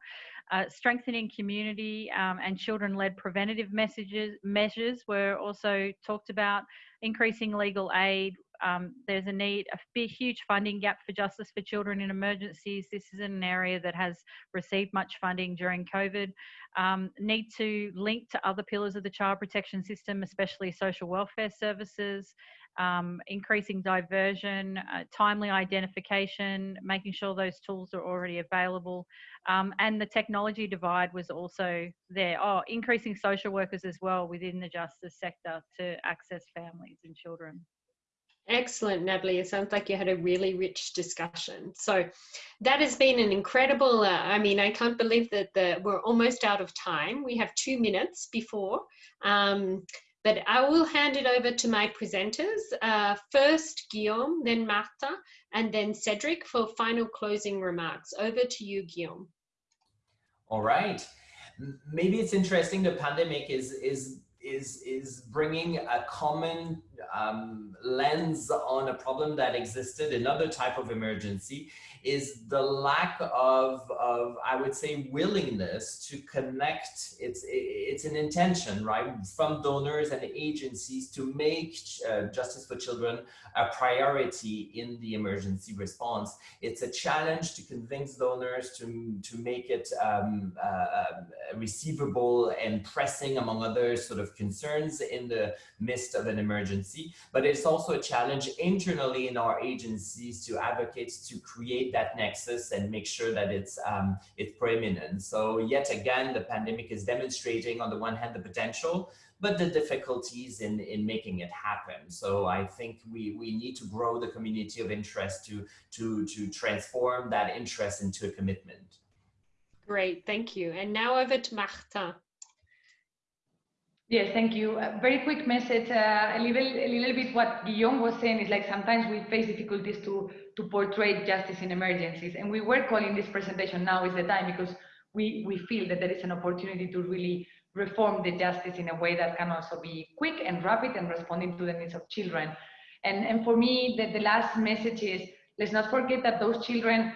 Uh, strengthening community um, and children-led preventative messages measures were also talked about. Increasing legal aid, um, there's a need, a big, huge funding gap for justice for children in emergencies. This is an area that has received much funding during COVID. Um, need to link to other pillars of the child protection system, especially social welfare services, um, increasing diversion, uh, timely identification, making sure those tools are already available. Um, and the technology divide was also there. Oh, increasing social workers as well within the justice sector to access families and children. Excellent, Natalie. It sounds like you had a really rich discussion. So that has been an incredible, uh, I mean, I can't believe that the, we're almost out of time. We have two minutes before, um, but I will hand it over to my presenters. Uh, first, Guillaume, then Marta, and then Cedric for final closing remarks. Over to you, Guillaume. All right. Maybe it's interesting. The pandemic is is is is bringing a common um, lens on a problem that existed. Another type of emergency is the lack of of I would say willingness to connect. It's it's an intention, right, from donors and agencies to make uh, justice for children a priority in the emergency response. It's a challenge to convince donors to, to make it um, uh, uh, receivable and pressing among other sort of concerns in the midst of an emergency. But it's also a challenge internally in our agencies to advocate to create that nexus and make sure that it's, um, it's preeminent. So yet again, the pandemic is demonstrating on the one hand the potential, but the difficulties in, in making it happen. So I think we, we need to grow the community of interest to, to, to transform that interest into a commitment. Great, thank you. And now over to Marta. Yes, thank you. A very quick message. Uh, a little, a little bit what Guillaume was saying is like sometimes we face difficulties to to portray justice in emergencies, and we were calling this presentation "Now is the time" because we we feel that there is an opportunity to really reform the justice in a way that can also be quick and rapid and responding to the needs of children. And and for me, the, the last message is let's not forget that those children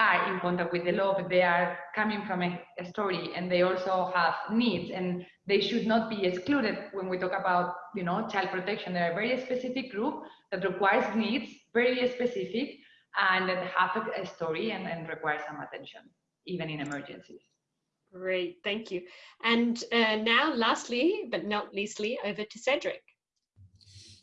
are in contact with the law, but they are coming from a, a, story and they also have needs and they should not be excluded when we talk about, you know, child protection. They are a very specific group that requires needs, very specific, and that have a, a story and, and require some attention, even in emergencies. Great, thank you. And uh, now, lastly, but not leastly, over to Cedric.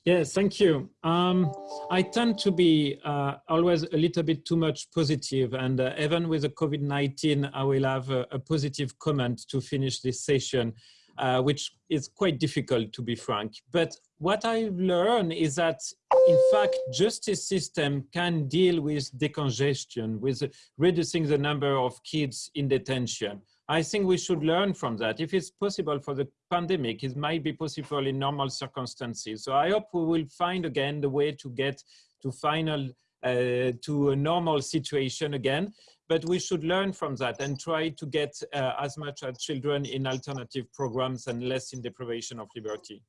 Yes, thank you. Um, I tend to be uh, always a little bit too much positive, and uh, even with the COVID-19, I will have a, a, positive comment to finish this session. uh, which is quite difficult to be frank. But what I've learned is that in fact, justice system can deal with decongestion, with reducing the number of kids in detention. I think we should learn from that. If it's possible for the pandemic, it might be possible in normal circumstances. So I hope we will find again the way to get to final, uh, to a normal situation again. But we should learn from that and try to get uh, as much as children in alternative programs and less in deprivation of liberty.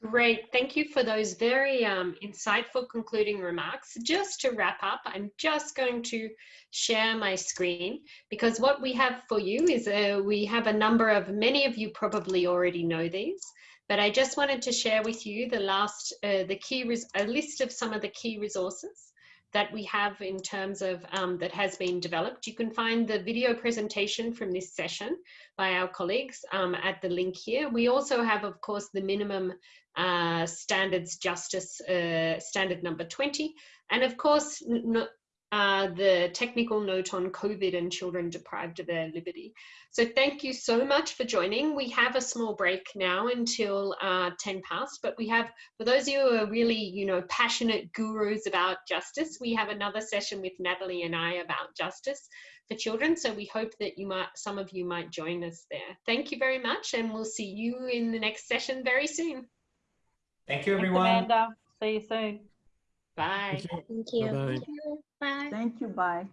Great, thank you for those very um, insightful concluding remarks. Just to wrap up, I'm just going to share my screen because what we have for you is uh, we have a number of, many of you probably already know these, but I just wanted to share with you the last, uh, the key, a list of some of the key resources that we have in terms of um, that has been developed. You can find the video presentation from this session by our colleagues um, at the link here. We also have, of course, the minimum uh, standards justice uh, standard number 20. And of course, uh, the technical note on COVID and children deprived of their liberty. So thank you so much for joining. We have a small break now until uh, 10 past, but we have, for those of you who are really, you know, passionate gurus about justice, we have another session with Natalie and I about justice for children. So we hope that you might, some of you might join us there. Thank you very much. And we'll see you in the next session very soon. Thank you, everyone. Thanks, Amanda. See you soon. Bye. Thank you. Bye -bye. Thank you. Bye. Thank you. Bye.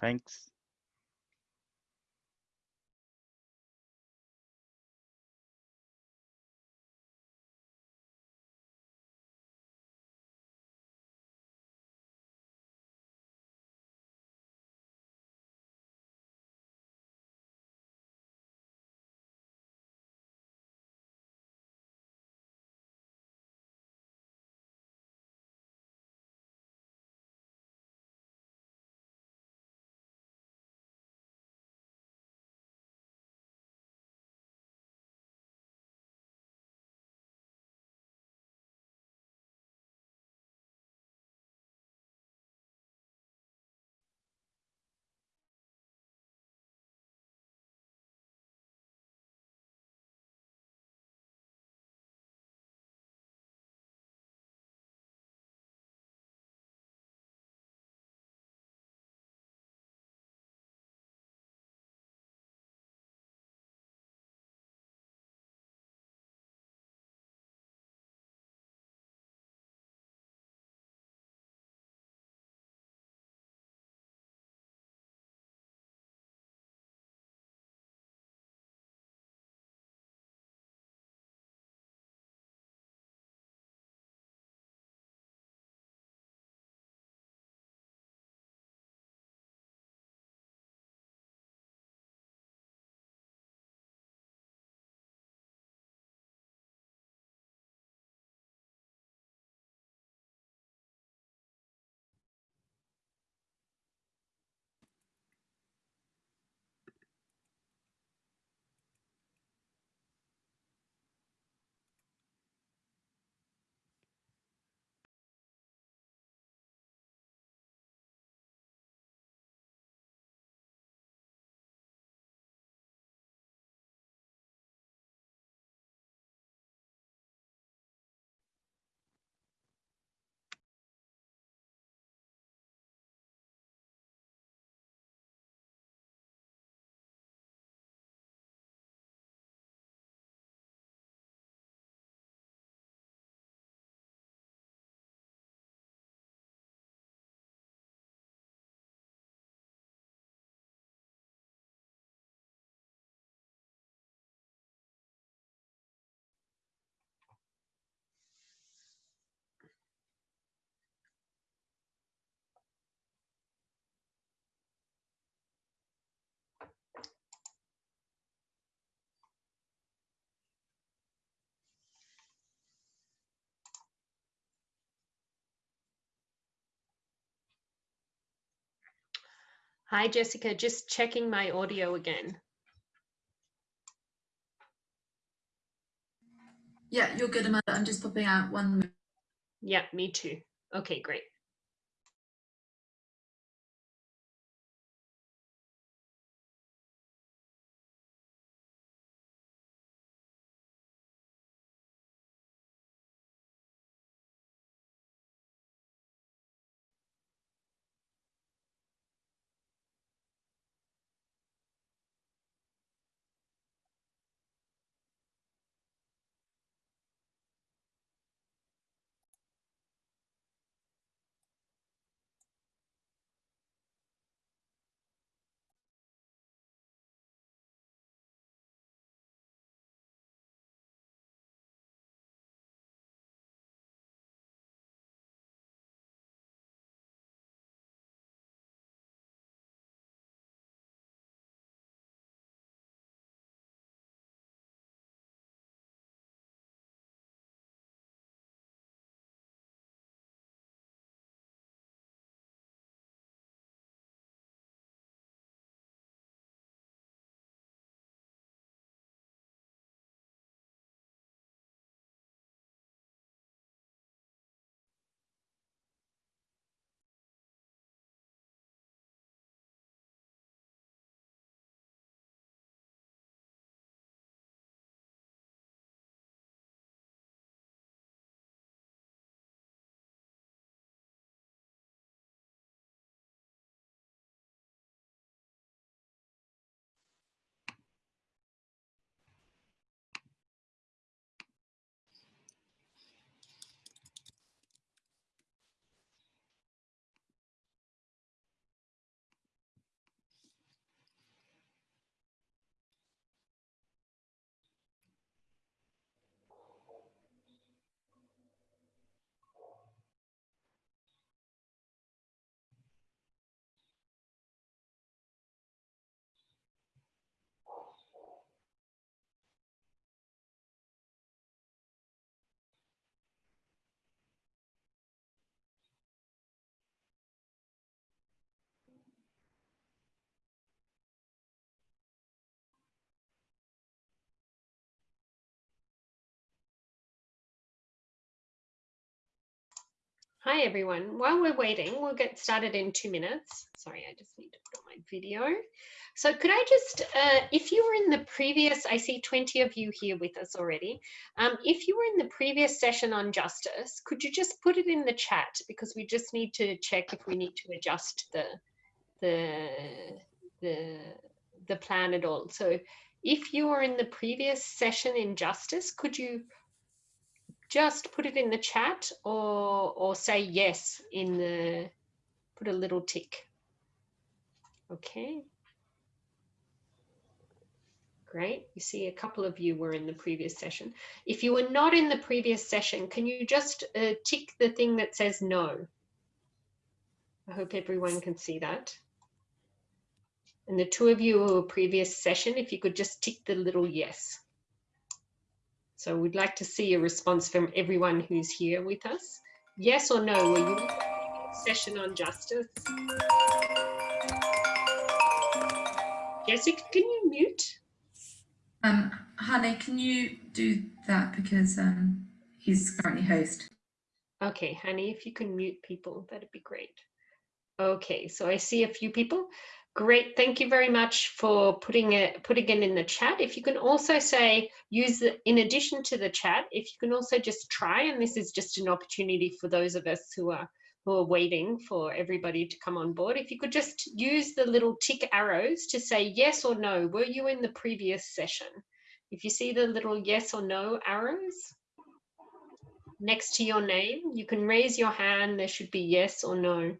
Thanks. Hi, Jessica, just checking my audio again. Yeah, you're good, Amanda. I'm just popping out one. Yeah, me too. Okay, great. Hi, everyone. While we're waiting, we'll get started in two minutes. Sorry, I just need to put on my video. So could I just, uh, if you were in the previous, I see 20 of you here with us already. Um, if you were in the previous session on justice, could you just put it in the chat? Because we just need to check if we need to adjust the, the, the, the plan at all. So if you were in the previous session in justice, could you just put it in the chat or, or say yes in the, put a little tick. Okay. Great. You see a couple of you were in the previous session. If you were not in the previous session, can you just uh, tick the thing that says no? I hope everyone can see that. And the two of you who were previous session, if you could just tick the little yes. So we'd like to see a response from everyone who's here with us. Yes or no, were you session on justice? Jessica, can you mute? Um, Hani, can you do that because um, he's currently host? Okay, Hani, if you can mute people, that'd be great. Okay, so I see a few people. Great, thank you very much for putting it putting it in the chat. If you can also say use the in addition to the chat, if you can also just try, and this is just an opportunity for those of us who are who are waiting for everybody to come on board. If you could just use the little tick arrows to say yes or no, were you in the previous session? If you see the little yes or no arrows next to your name, you can raise your hand. There should be yes or no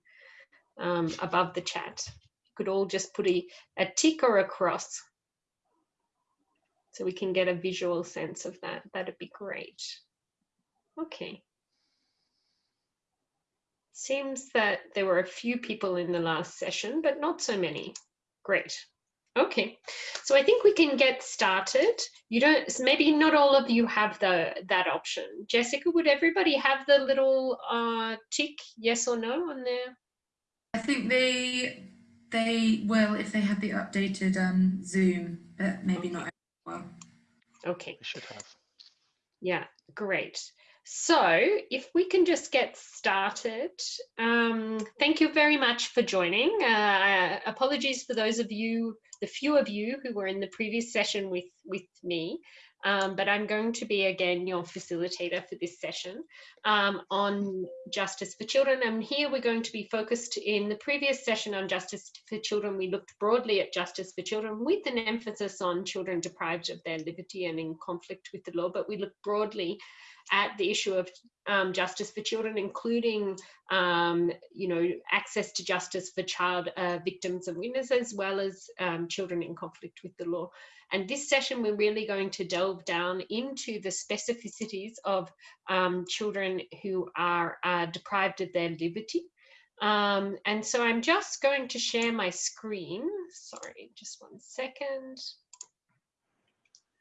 um, above the chat could all just put a, a tick or a cross so we can get a visual sense of that. That'd be great. Okay. Seems that there were a few people in the last session, but not so many. Great. Okay, so I think we can get started. You don't, maybe not all of you have the that option. Jessica, would everybody have the little uh, tick, yes or no on there? I think they they will if they have the updated um, Zoom, but maybe not well. Okay. They should have. Yeah, great. So if we can just get started, um, thank you very much for joining. Uh, apologies for those of you, the few of you who were in the previous session with, with me. Um, but I'm going to be again your facilitator for this session um, on justice for children. And here we're going to be focused in the previous session on justice for children. We looked broadly at justice for children with an emphasis on children deprived of their liberty and in conflict with the law, but we looked broadly at the issue of um, justice for children, including, um, you know, access to justice for child uh, victims and witnesses, as well as um, children in conflict with the law. And this session, we're really going to delve down into the specificities of um, children who are uh, deprived of their liberty. Um, and so I'm just going to share my screen. Sorry, just one second.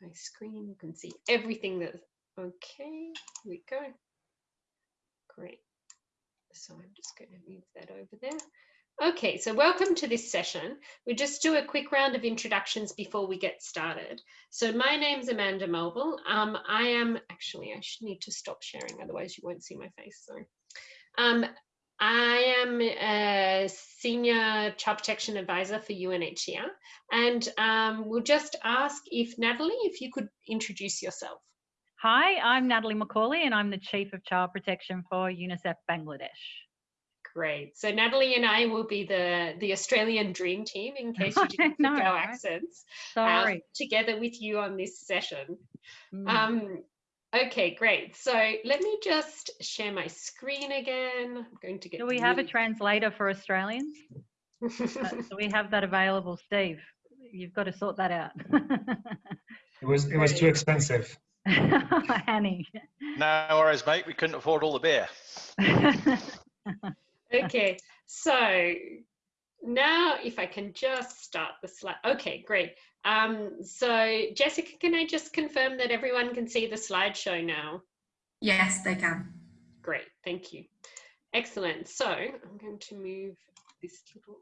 My screen, you can see everything that, okay, here we go. Great. So I'm just going to move that over there. Okay, so welcome to this session. We'll just do a quick round of introductions before we get started. So my name's Amanda Melville. Um, I am, actually, I should need to stop sharing, otherwise you won't see my face, sorry. Um, I am a senior child protection advisor for UNHCR, and um, we'll just ask if Natalie, if you could introduce yourself. Hi, I'm Natalie McCauley and I'm the Chief of Child Protection for UNICEF Bangladesh. Great. So Natalie and I will be the the Australian dream team in case you didn't know, our right? accents. Sorry. Uh, together with you on this session. Mm. Um, okay, great. So let me just share my screen again. I'm going to get. Do we have a translator for Australians? uh, do we have that available, Steve? You've got to sort that out. it was it was too expensive. Annie. No worries, mate. We couldn't afford all the beer okay, so now if I can just start the slide. Okay, great. Um, so Jessica, can I just confirm that everyone can see the slideshow now? Yes, they can. Great, thank you. Excellent. So I'm going to move this little,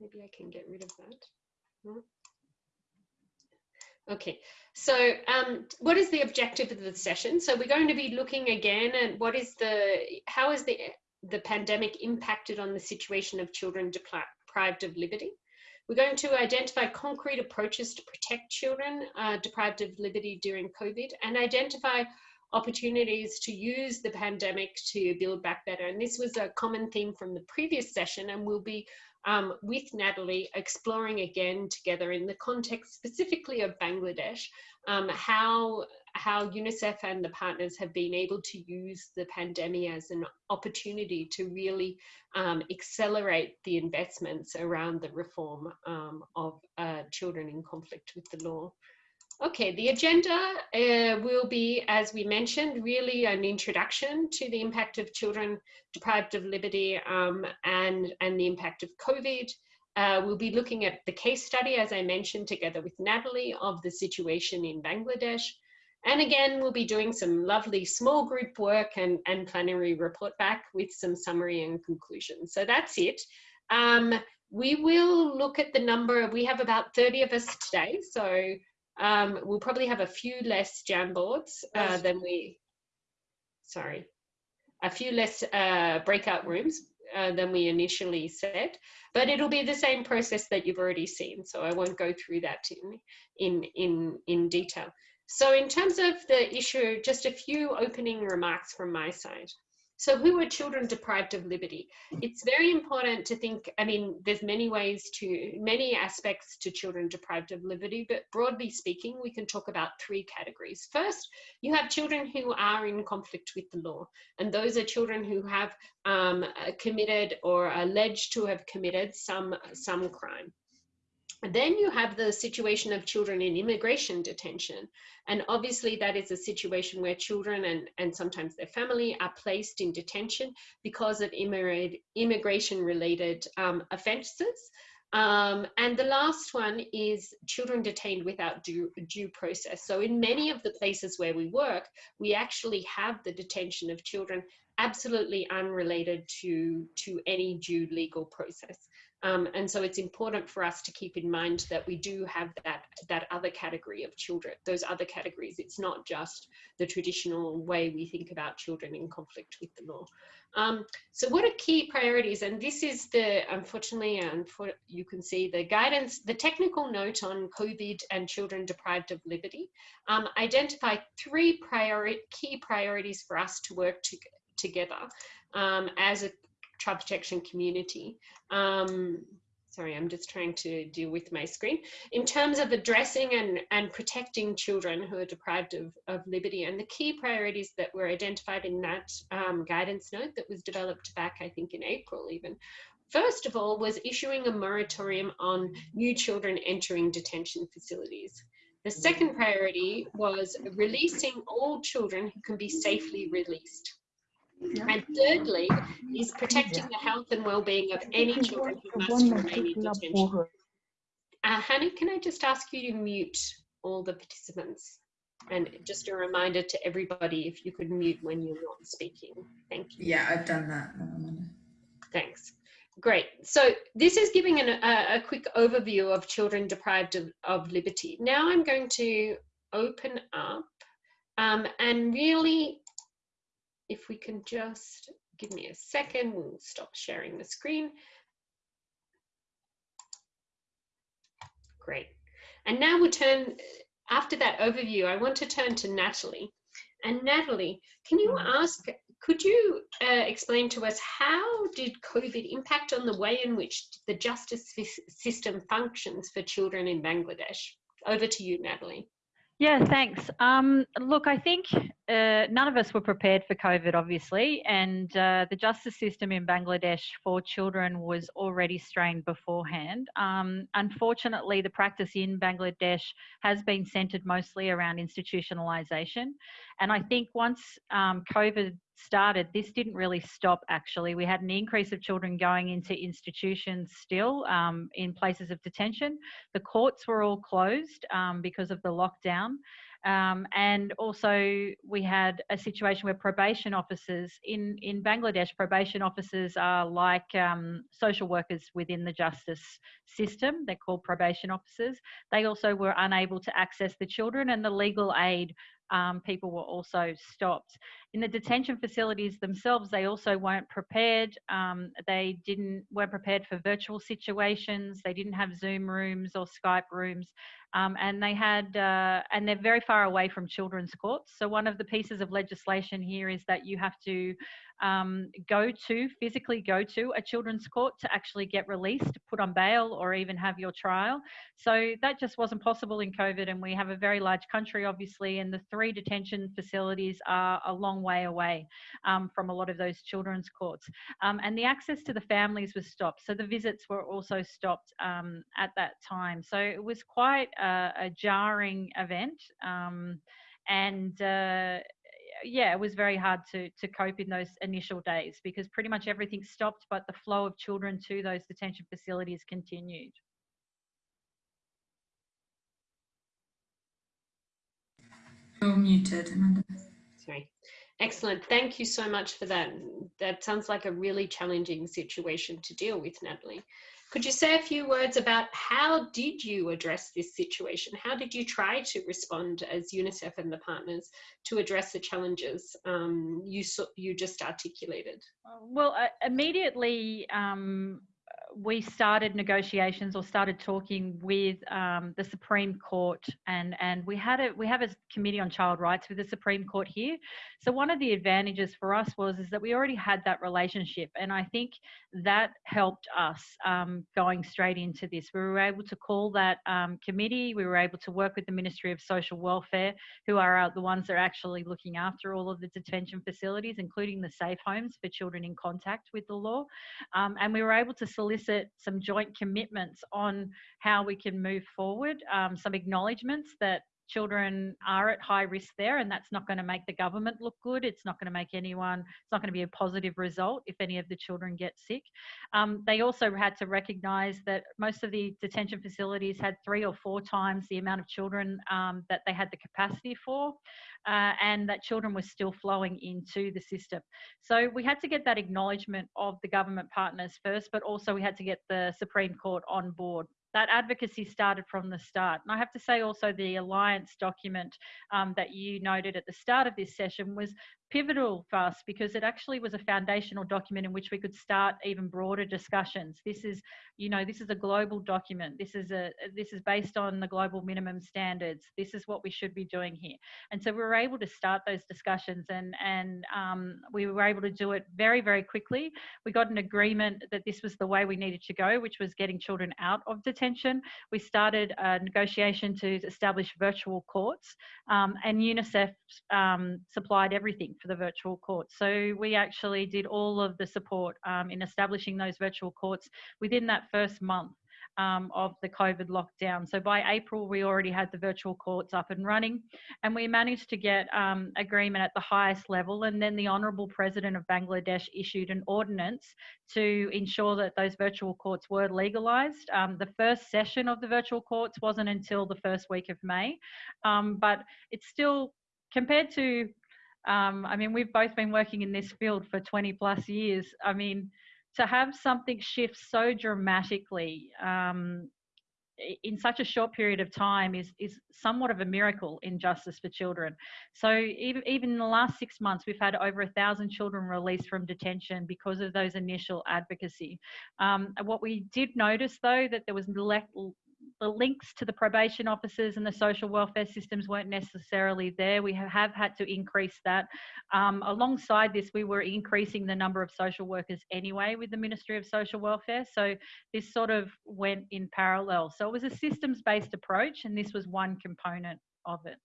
maybe I can get rid of that. Okay, so um, what is the objective of the session? So we're going to be looking again at what is the, how is the, the pandemic impacted on the situation of children deprived of liberty? We're going to identify concrete approaches to protect children uh, deprived of liberty during COVID and identify opportunities to use the pandemic to build back better. And this was a common theme from the previous session and we'll be um, with Natalie, exploring again together in the context specifically of Bangladesh, um, how, how UNICEF and the partners have been able to use the pandemic as an opportunity to really um, accelerate the investments around the reform um, of uh, children in conflict with the law. Okay, the agenda uh, will be, as we mentioned, really an introduction to the impact of children deprived of liberty um, and, and the impact of COVID. Uh, we'll be looking at the case study, as I mentioned, together with Natalie, of the situation in Bangladesh. And again, we'll be doing some lovely small group work and, and plenary report back with some summary and conclusion. So that's it. Um, we will look at the number, we have about 30 of us today, so um, we'll probably have a few less Jamboards uh, than we, sorry, a few less uh, breakout rooms uh, than we initially said, but it'll be the same process that you've already seen. So I won't go through that in, in, in, in detail. So in terms of the issue, just a few opening remarks from my side. So who are children deprived of liberty? It's very important to think, I mean, there's many ways to, many aspects to children deprived of liberty, but broadly speaking, we can talk about three categories. First, you have children who are in conflict with the law, and those are children who have um, committed or alleged to have committed some, some crime. Then you have the situation of children in immigration detention. And obviously that is a situation where children and, and sometimes their family are placed in detention because of immigration related um, offenses. Um, and the last one is children detained without due, due process. So in many of the places where we work, we actually have the detention of children absolutely unrelated to, to any due legal process. Um, and so it's important for us to keep in mind that we do have that, that other category of children, those other categories. It's not just the traditional way we think about children in conflict with the law. Um, so what are key priorities? And this is the, unfortunately, you can see the guidance, the technical note on COVID and children deprived of liberty, um, identify three priori key priorities for us to work to, together um, as a child protection community. Um, sorry, I'm just trying to deal with my screen. In terms of addressing and, and protecting children who are deprived of, of liberty and the key priorities that were identified in that um, guidance note that was developed back, I think in April even, First of all was issuing a moratorium on new children entering detention facilities. The second priority was releasing all children who can be safely released. And thirdly, is protecting the health and well-being of any children who must remain in detention. Uh, Hani, can I just ask you to mute all the participants? And just a reminder to everybody, if you could mute when you're not speaking. Thank you. Yeah, I've done that. Thanks. Great. So this is giving an, a, a, quick overview of children deprived of, of liberty. Now I'm going to open up um, and really if we can just give me a second, we'll stop sharing the screen. Great. And now we'll turn, after that overview, I want to turn to Natalie. And Natalie, can you ask, could you uh, explain to us how did COVID impact on the way in which the justice system functions for children in Bangladesh? Over to you, Natalie. Yeah, thanks. Um, look, I think uh, none of us were prepared for COVID, obviously, and uh, the justice system in Bangladesh for children was already strained beforehand. Um, unfortunately, the practice in Bangladesh has been centred mostly around institutionalisation, and I think once um, COVID started, this didn't really stop actually. We had an increase of children going into institutions still um, in places of detention. The courts were all closed um, because of the lockdown. Um, and also we had a situation where probation officers in, in Bangladesh, probation officers are like um, social workers within the justice system. They're called probation officers. They also were unable to access the children and the legal aid um, people were also stopped. In the detention facilities themselves, they also weren't prepared. Um, they didn't weren't prepared for virtual situations. They didn't have Zoom rooms or Skype rooms, um, and they had uh, and they're very far away from children's courts. So one of the pieces of legislation here is that you have to um, go to, physically go to a children's court to actually get released, put on bail, or even have your trial. So that just wasn't possible in COVID. And we have a very large country, obviously, and the three detention facilities are a long way away um, from a lot of those children's courts. Um, and the access to the families was stopped. So the visits were also stopped um, at that time. So it was quite a, a jarring event. Um, and uh, yeah, it was very hard to to cope in those initial days because pretty much everything stopped, but the flow of children to those detention facilities continued. You're muted, Amanda. Sorry. Excellent. Thank you so much for that. That sounds like a really challenging situation to deal with, Natalie. Could you say a few words about how did you address this situation? How did you try to respond as UNICEF and the partners to address the challenges um, you, you just articulated? Well, uh, immediately um, we started negotiations or started talking with um, the Supreme Court, and and we had a we have a committee on child rights with the Supreme Court here. So one of the advantages for us was is that we already had that relationship, and I think that helped us um, going straight into this. We were able to call that um, committee. We were able to work with the Ministry of Social Welfare, who are the ones that are actually looking after all of the detention facilities, including the safe homes for children in contact with the law, um, and we were able to solicit some joint commitments on how we can move forward, um, some acknowledgements that children are at high risk there and that's not going to make the government look good. It's not going to make anyone it's not going to be a positive result if any of the children get sick. Um, they also had to recognize that most of the detention facilities had three or four times the amount of children um, that they had the capacity for uh, and that children were still flowing into the system. So we had to get that acknowledgement of the government partners first but also we had to get the supreme court on board that advocacy started from the start. And I have to say also the alliance document um, that you noted at the start of this session was pivotal for us because it actually was a foundational document in which we could start even broader discussions. This is, you know, this is a global document. This is a this is based on the global minimum standards. This is what we should be doing here. And so we were able to start those discussions and and um, we were able to do it very very quickly. We got an agreement that this was the way we needed to go, which was getting children out of detention. We started a negotiation to establish virtual courts, um, and UNICEF um, supplied everything for the virtual courts. So we actually did all of the support um, in establishing those virtual courts within that first month. Um, of the COVID lockdown. So by April, we already had the virtual courts up and running, and we managed to get um, agreement at the highest level. And then the Honourable President of Bangladesh issued an ordinance to ensure that those virtual courts were legalised. Um, the first session of the virtual courts wasn't until the first week of May, um, but it's still compared to um, I mean, we've both been working in this field for 20 plus years. I mean, to have something shift so dramatically um, in such a short period of time is is somewhat of a miracle in justice for children. So even even in the last six months, we've had over a thousand children released from detention because of those initial advocacy. Um, what we did notice though that there was the links to the probation officers and the social welfare systems weren't necessarily there. We have had to increase that. Um, alongside this, we were increasing the number of social workers anyway with the Ministry of Social Welfare. So this sort of went in parallel. So it was a systems based approach, and this was one component of it.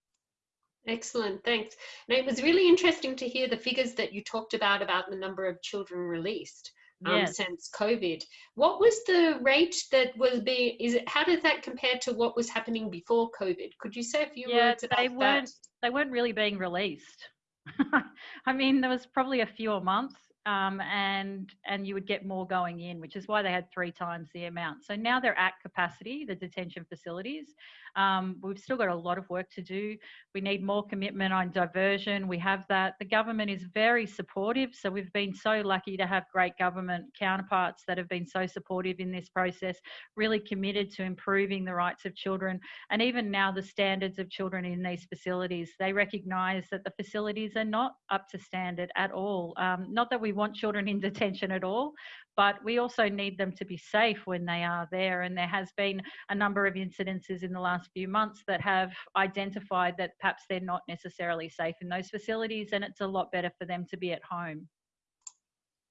Excellent, thanks. And it was really interesting to hear the figures that you talked about about the number of children released um, yes. since COVID. What was the rate that was being? Is it how did that compare to what was happening before COVID? Could you say a few yeah, words about they weren't, that? They weren't really being released. I mean, there was probably a few a month. Um, and and you would get more going in, which is why they had three times the amount. So now they're at capacity, the detention facilities. Um, we've still got a lot of work to do. We need more commitment on diversion. We have that. The government is very supportive. So we've been so lucky to have great government counterparts that have been so supportive in this process, really committed to improving the rights of children. And even now, the standards of children in these facilities, they recognise that the facilities are not up to standard at all. Um, not that we want children in detention at all, but we also need them to be safe when they are there. And there has been a number of incidences in the last few months that have identified that perhaps they're not necessarily safe in those facilities, and it's a lot better for them to be at home.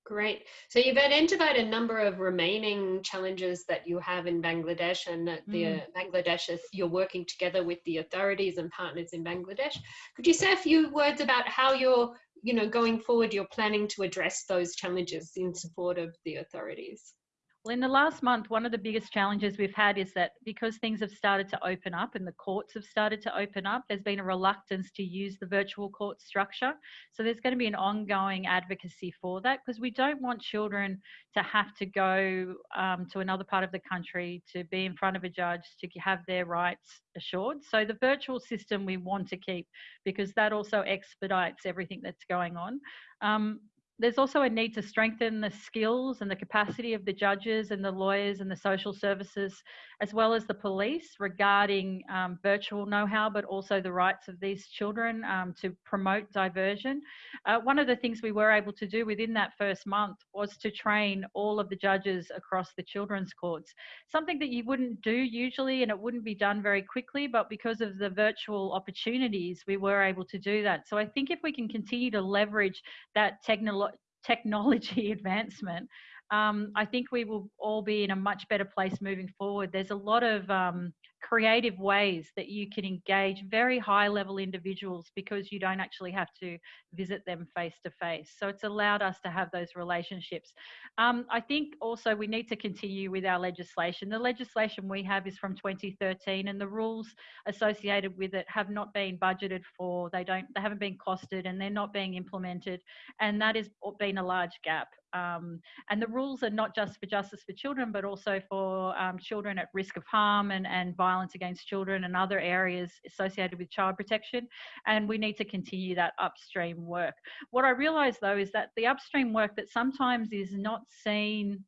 Great. So you've identified a number of remaining challenges that you have in Bangladesh and the Mm. Bangladesh is you're working together with the authorities and partners in Bangladesh. Could you say a few words about how you're, you know, going forward, you're planning to address those challenges in support of the authorities? Well, in the last month, one of the biggest challenges we've had is that because things have started to open up and the courts have started to open up, there's been a reluctance to use the virtual court structure. So there's going to be an ongoing advocacy for that because we don't want children to have to go um, to another part of the country to be in front of a judge to have their rights assured. So the virtual system we want to keep because that also expedites everything that's going on. Um, there's also a need to strengthen the skills and the capacity of the judges and the lawyers and the social services, as well as the police regarding um, virtual know-how, but also the rights of these children um, to promote diversion. Uh, one of the things we were able to do within that first month was to train all of the judges across the children's courts, something that you wouldn't do usually and it wouldn't be done very quickly, but because of the virtual opportunities, we were able to do that. So I think if we can continue to leverage that technology technology advancement, um, I think we will all be in a much better place moving forward. There's a lot of um, creative ways that you can engage very high level individuals because you don't actually have to visit them face to face. So it's allowed us to have those relationships. Um, I think also we need to continue with our legislation. The legislation we have is from 2013 and the rules associated with it have not been budgeted for. They don't, they haven't been costed and they're not being implemented. And that has been a large gap. Um, and the rules are not just for justice for children, but also for um, children at risk of harm and, and violence against children and other areas associated with child protection. And we need to continue that upstream work. What I realise though is that the upstream work that sometimes is not seen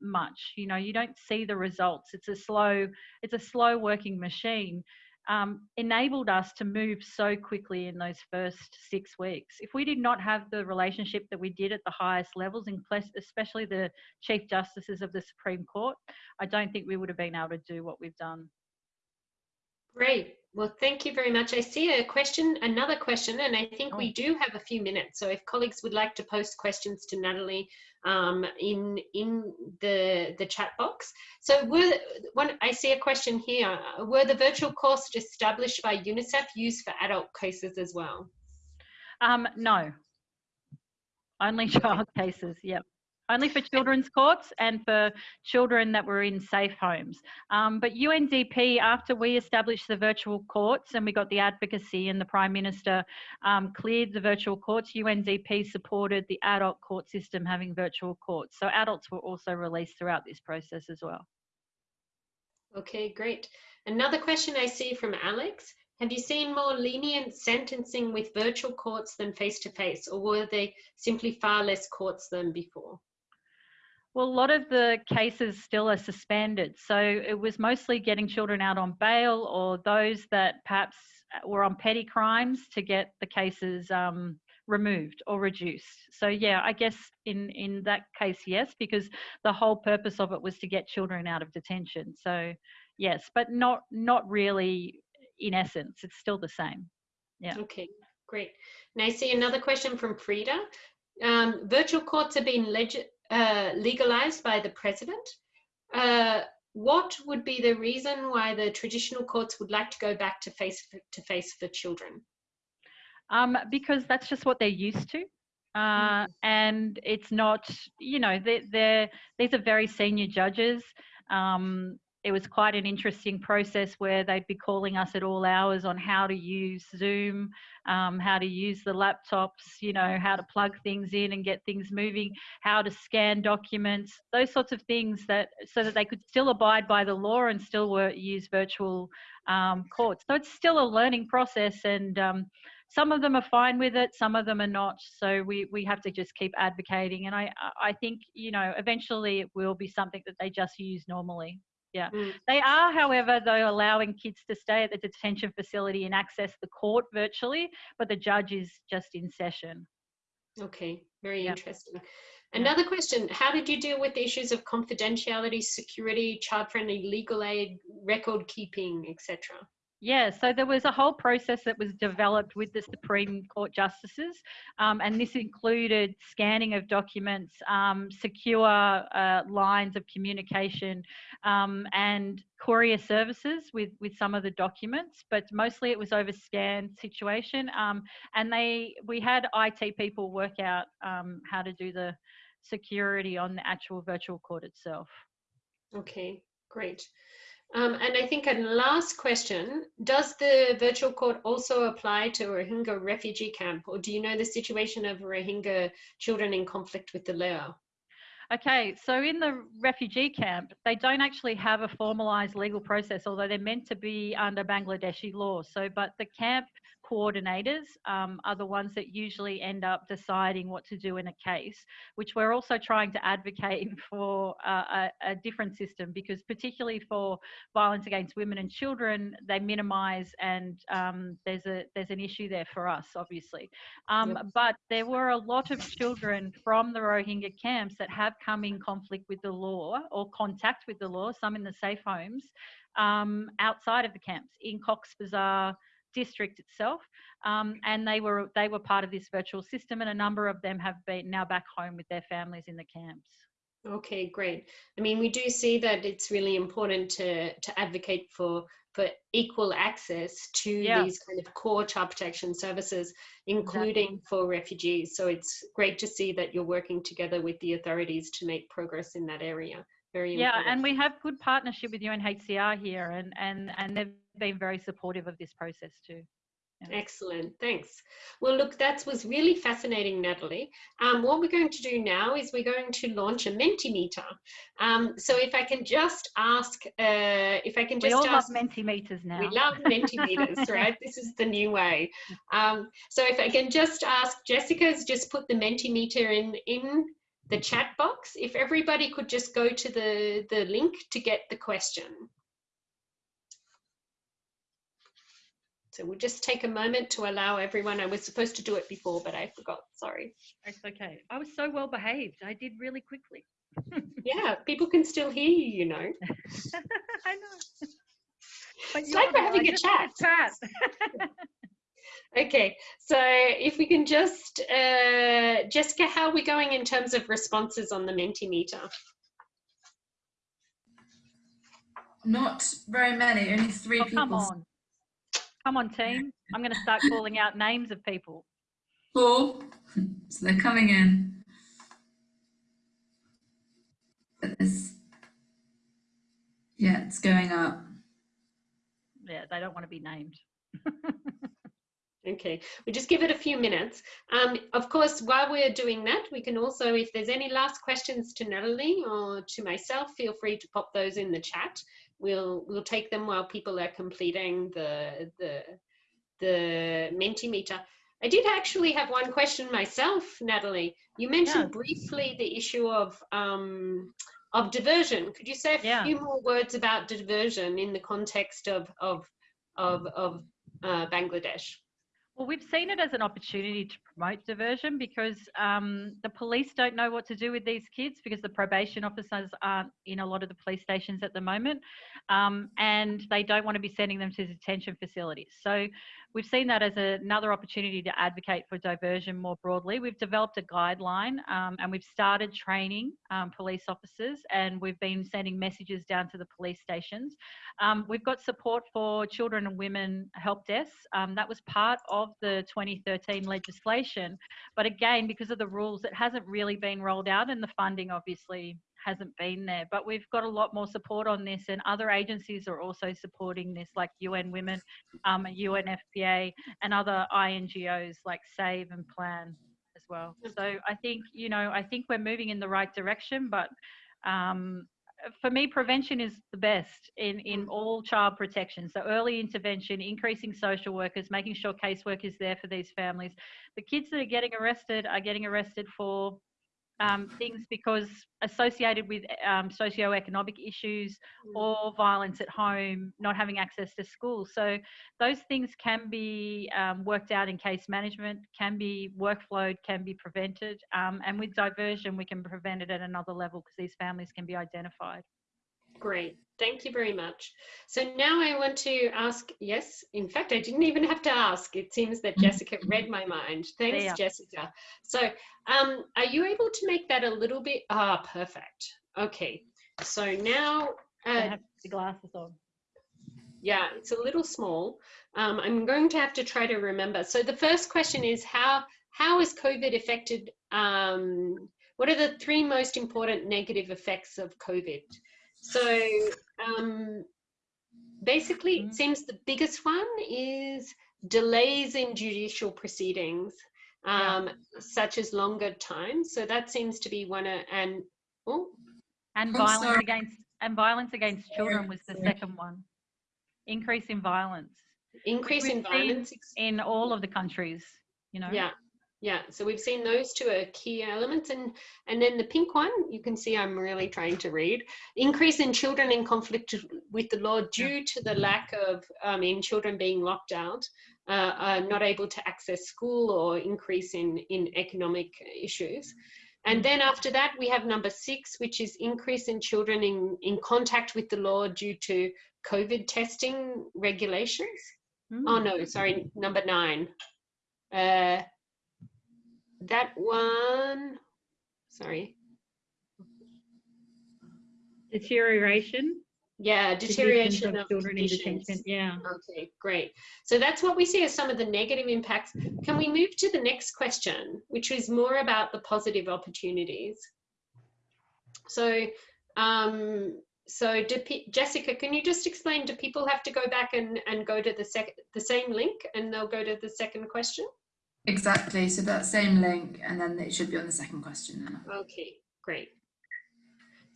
much you know you don't see the results it's a slow it's a slow working machine um, enabled us to move so quickly in those first six weeks. If we did not have the relationship that we did at the highest levels, especially the Chief Justices of the Supreme Court, I don't think we would have been able to do what we've done. Great. Well, thank you very much. I see a question, another question, and I think we do have a few minutes. So if colleagues would like to post questions to Natalie um, in in the the chat box. So were one I see a question here. Were the virtual courses established by UNICEF used for adult cases as well? Um, no. Only child cases. Yep only for children's courts and for children that were in safe homes. Um, but UNDP, after we established the virtual courts and we got the advocacy and the Prime Minister um, cleared the virtual courts, UNDP supported the adult court system having virtual courts. So adults were also released throughout this process as well. Okay, great. Another question I see from Alex. Have you seen more lenient sentencing with virtual courts than face-to-face, -face, or were they simply far less courts than before? Well, a lot of the cases still are suspended. So it was mostly getting children out on bail or those that perhaps were on petty crimes to get the cases um, removed or reduced. So yeah, I guess in, in that case, yes, because the whole purpose of it was to get children out of detention. So yes, but not, not really in essence, it's still the same. Yeah. Okay, great. Now I see another question from Frida. Um, virtual courts have been legit uh, legalized by the president. Uh, what would be the reason why the traditional courts would like to go back to face to face for children? Um, because that's just what they're used to. Uh, mm. and it's not, you know, they're, they're, these are very senior judges. Um, it was quite an interesting process where they'd be calling us at all hours on how to use Zoom, um, how to use the laptops, you know, how to plug things in and get things moving, how to scan documents, those sorts of things that so that they could still abide by the law and still work, use virtual um, courts. So it's still a learning process and um, some of them are fine with it some of them are not so we we have to just keep advocating and i i think you know eventually it will be something that they just use normally yeah Mm. they are however though allowing kids to stay at the detention facility and access the court virtually but the judge is just in session Okay, very Yeah. interesting. Another question, how did you deal with the issues of confidentiality, security, child-friendly legal aid, record keeping, etc.? Yeah, so there was a whole process that was developed with the Supreme Court justices, um, and this included scanning of documents, um, secure uh, lines of communication, um, and courier services with with some of the documents. But mostly it was over scan situation, um, and they we had IT people work out um, how to do the security on the actual virtual court itself. Okay, great. Um, and I think a last question, does the virtual court also apply to Rohingya refugee camp or do you know the situation of Rohingya children in conflict with the law? Okay, so in the refugee camp, they don't actually have a formalised legal process, although they're meant to be under Bangladeshi law. So, but the camp coordinators um, are the ones that usually end up deciding what to do in a case, which we're also trying to advocate for uh, a, a different system because, particularly for violence against women and children, they minimise and um, there's a there's an issue there for us, obviously. Um, Yep. But there were a lot of children from the Rohingya camps that have come in conflict with the law or contact with the law, some in the safe homes, um, outside of the camps in Cox's Bazar district itself, um, and they were they were part of this virtual system, and a number of them have been now back home with their families in the camps. Okay, great. I mean, we do see that it's really important to, to advocate for, for equal access to Yeah. these kind of core child protection services, including for refugees. So it's great to see that you're working together with the authorities to make progress in that area. Very Yeah, important. and we have good partnership with UNHCR here, and and and they've been very supportive of this process too. Excellent, thanks. Well, look, that was really fascinating, Natalie. Um, what we're going to do now is we're going to launch a Mentimeter. Um, so if I can just ask, uh, if I can just We all love Mentimeters now. we love Mentimeters, right? This is the new way. Um, so if I can just ask, Jessica's just put the Mentimeter in in the chat box. If everybody could just go to the the link to get the question. So we'll just take a moment to allow everyone. I was supposed to do it before, but I forgot. Sorry. It's okay. I was so well behaved. I did really quickly. Yeah, people can still hear you, you know. I know. But It's like we're having a chat. chat. Okay, so if we can just, uh, Jessica, how are we going in terms of responses on the Mentimeter? Not very many, only three Oh, people. come on. Come on, team. I'm going to start calling out names of people. Four. So they're coming in. But there's, yeah, it's going up. Yeah, they don't want to be named. Okay, we just give it a few minutes. Um, of course, while we're doing that, we can also, if there's any last questions to Natalie or to myself, feel free to pop those in the chat. We'll we'll take them while people are completing the the the Mentimeter. I did actually have one question myself, Natalie. You mentioned briefly the issue of um, of diversion. Could you say a Yeah. few more words about diversion in the context of of of, of uh, Bangladesh? Well, we've seen it as an opportunity to promote diversion because um, the police don't know what to do with these kids because the probation officers aren't in a lot of the police stations at the moment um, and they don't want to be sending them to detention facilities. So we've seen that as a, another opportunity to advocate for diversion more broadly. We've developed a guideline um, and we've started training um, police officers and we've been sending messages down to the police stations. Um, we've got support for children and women help desks. Um, that was part of the 2013 legislation. But again, because of the rules, it hasn't really been rolled out and the funding obviously hasn't been there. But we've got a lot more support on this, and other agencies are also supporting this, like UN Women, um, UNFPA, and other INGOs like Save and Plan as well. So I think you know I think we're moving in the right direction, but um, for me, prevention is the best in, in mm. all child protection. So early intervention, increasing social workers, making sure casework is there for these families. The kids that are getting arrested are getting arrested for um, things because associated with um, socioeconomic issues or violence at home, not having access to school. So those things can be um, worked out in case management, can be workflowed, can be prevented. Um, and with diversion, we can prevent it at another level because these families can be identified. Great. Thank you very much. So now I want to ask, yes, in fact, I didn't even have to ask. It seems that Jessica read my mind. Thanks, Yeah. Jessica. So um, are you able to make that a little bit, ah, perfect. Okay. So now, I uh, have the glasses on. yeah, it's a little small. Um, I'm going to have to try to remember. So the first question is how, how has COVID affected, um, what are the three most important negative effects of COVID? So um, basically, it seems the biggest one is delays in judicial proceedings, um, such as longer time. So that seems to be one, of, and oh, And I'm violence sorry. against and violence against children was the second one. Increase in violence. increase We've in violence. in all of the countries. You know. Yeah, yeah. So we've seen those two are key elements, and and then the pink one, you can see I'm really trying to read. Increase in children in conflict with the law due to the lack of, I mean, children being locked out, uh, are not able to access school, or increase in in economic issues. And then after that, we have number six, which is increase in children in, in contact with the law due to COVID testing regulations. Oh no, sorry, number nine. Uh, that one, sorry. Deterioration. Yeah, deterioration of children in detention, yeah. Okay, great. So that's what we see as some of the negative impacts. Can we move to the next question, which is more about the positive opportunities? So, um, so do Jessica, can you just explain, do people have to go back and, and go to the sec the same link and they'll go to the second question? Exactly. So that same link, and then it should be on the second question. Now. Okay, great.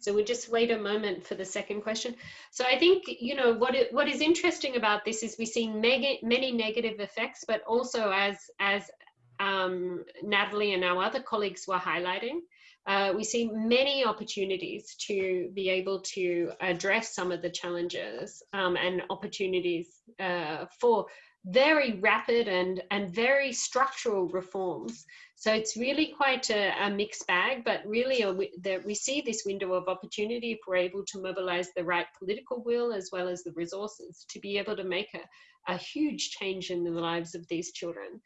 So we just wait a moment for the second question. So I think, you know, what, it, what is interesting about this is we see mega, many negative effects, but also as, as um, Natalie and our other colleagues were highlighting, uh, we see many opportunities to be able to address some of the challenges um, and opportunities uh, for very rapid and, and very structural reforms. So it's really quite a, a mixed bag, but really that we see this window of opportunity if we're able to mobilize the right political will as well as the resources to be able to make a, a huge change in the lives of these children.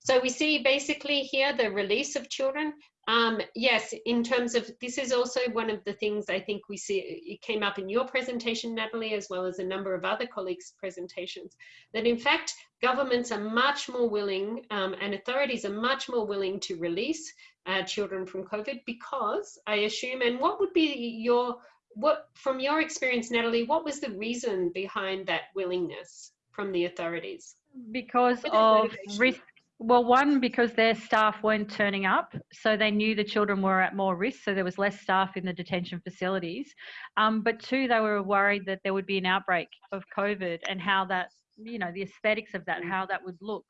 So we see basically here the release of children. Um, yes, in terms of this is also one of the things I think we see, it came up in your presentation, Natalie, as well as a number of other colleagues' presentations, that in fact, governments are much more willing um, and authorities are much more willing to release uh, children from COVID because I assume, and what would be your, what from your experience, Natalie, what was the reason behind that willingness from the authorities? because of risk well one because their staff weren't turning up so they knew the children were at more risk so there was less staff in the detention facilities. Um, but two they were worried that there would be an outbreak of covid and how that you know the aesthetics of that how that would look.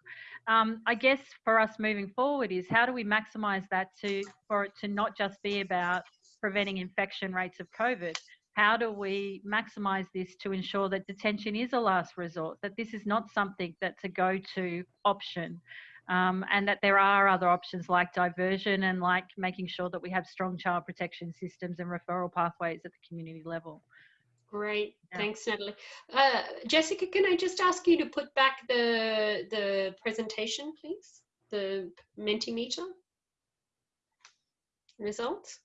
Um, i guess for us moving forward is how do we maximize that to for it to not just be about preventing infection rates of covid? How do we maximize this to ensure that detention is a last resort, that this is not something that's a go to option, um, and that there are other options like diversion and like making sure that we have strong child protection systems and referral pathways at the community level. Great, Yeah. thanks, Natalie. Uh, Jessica, can I just ask you to put back the the presentation, please? The Mentimeter results.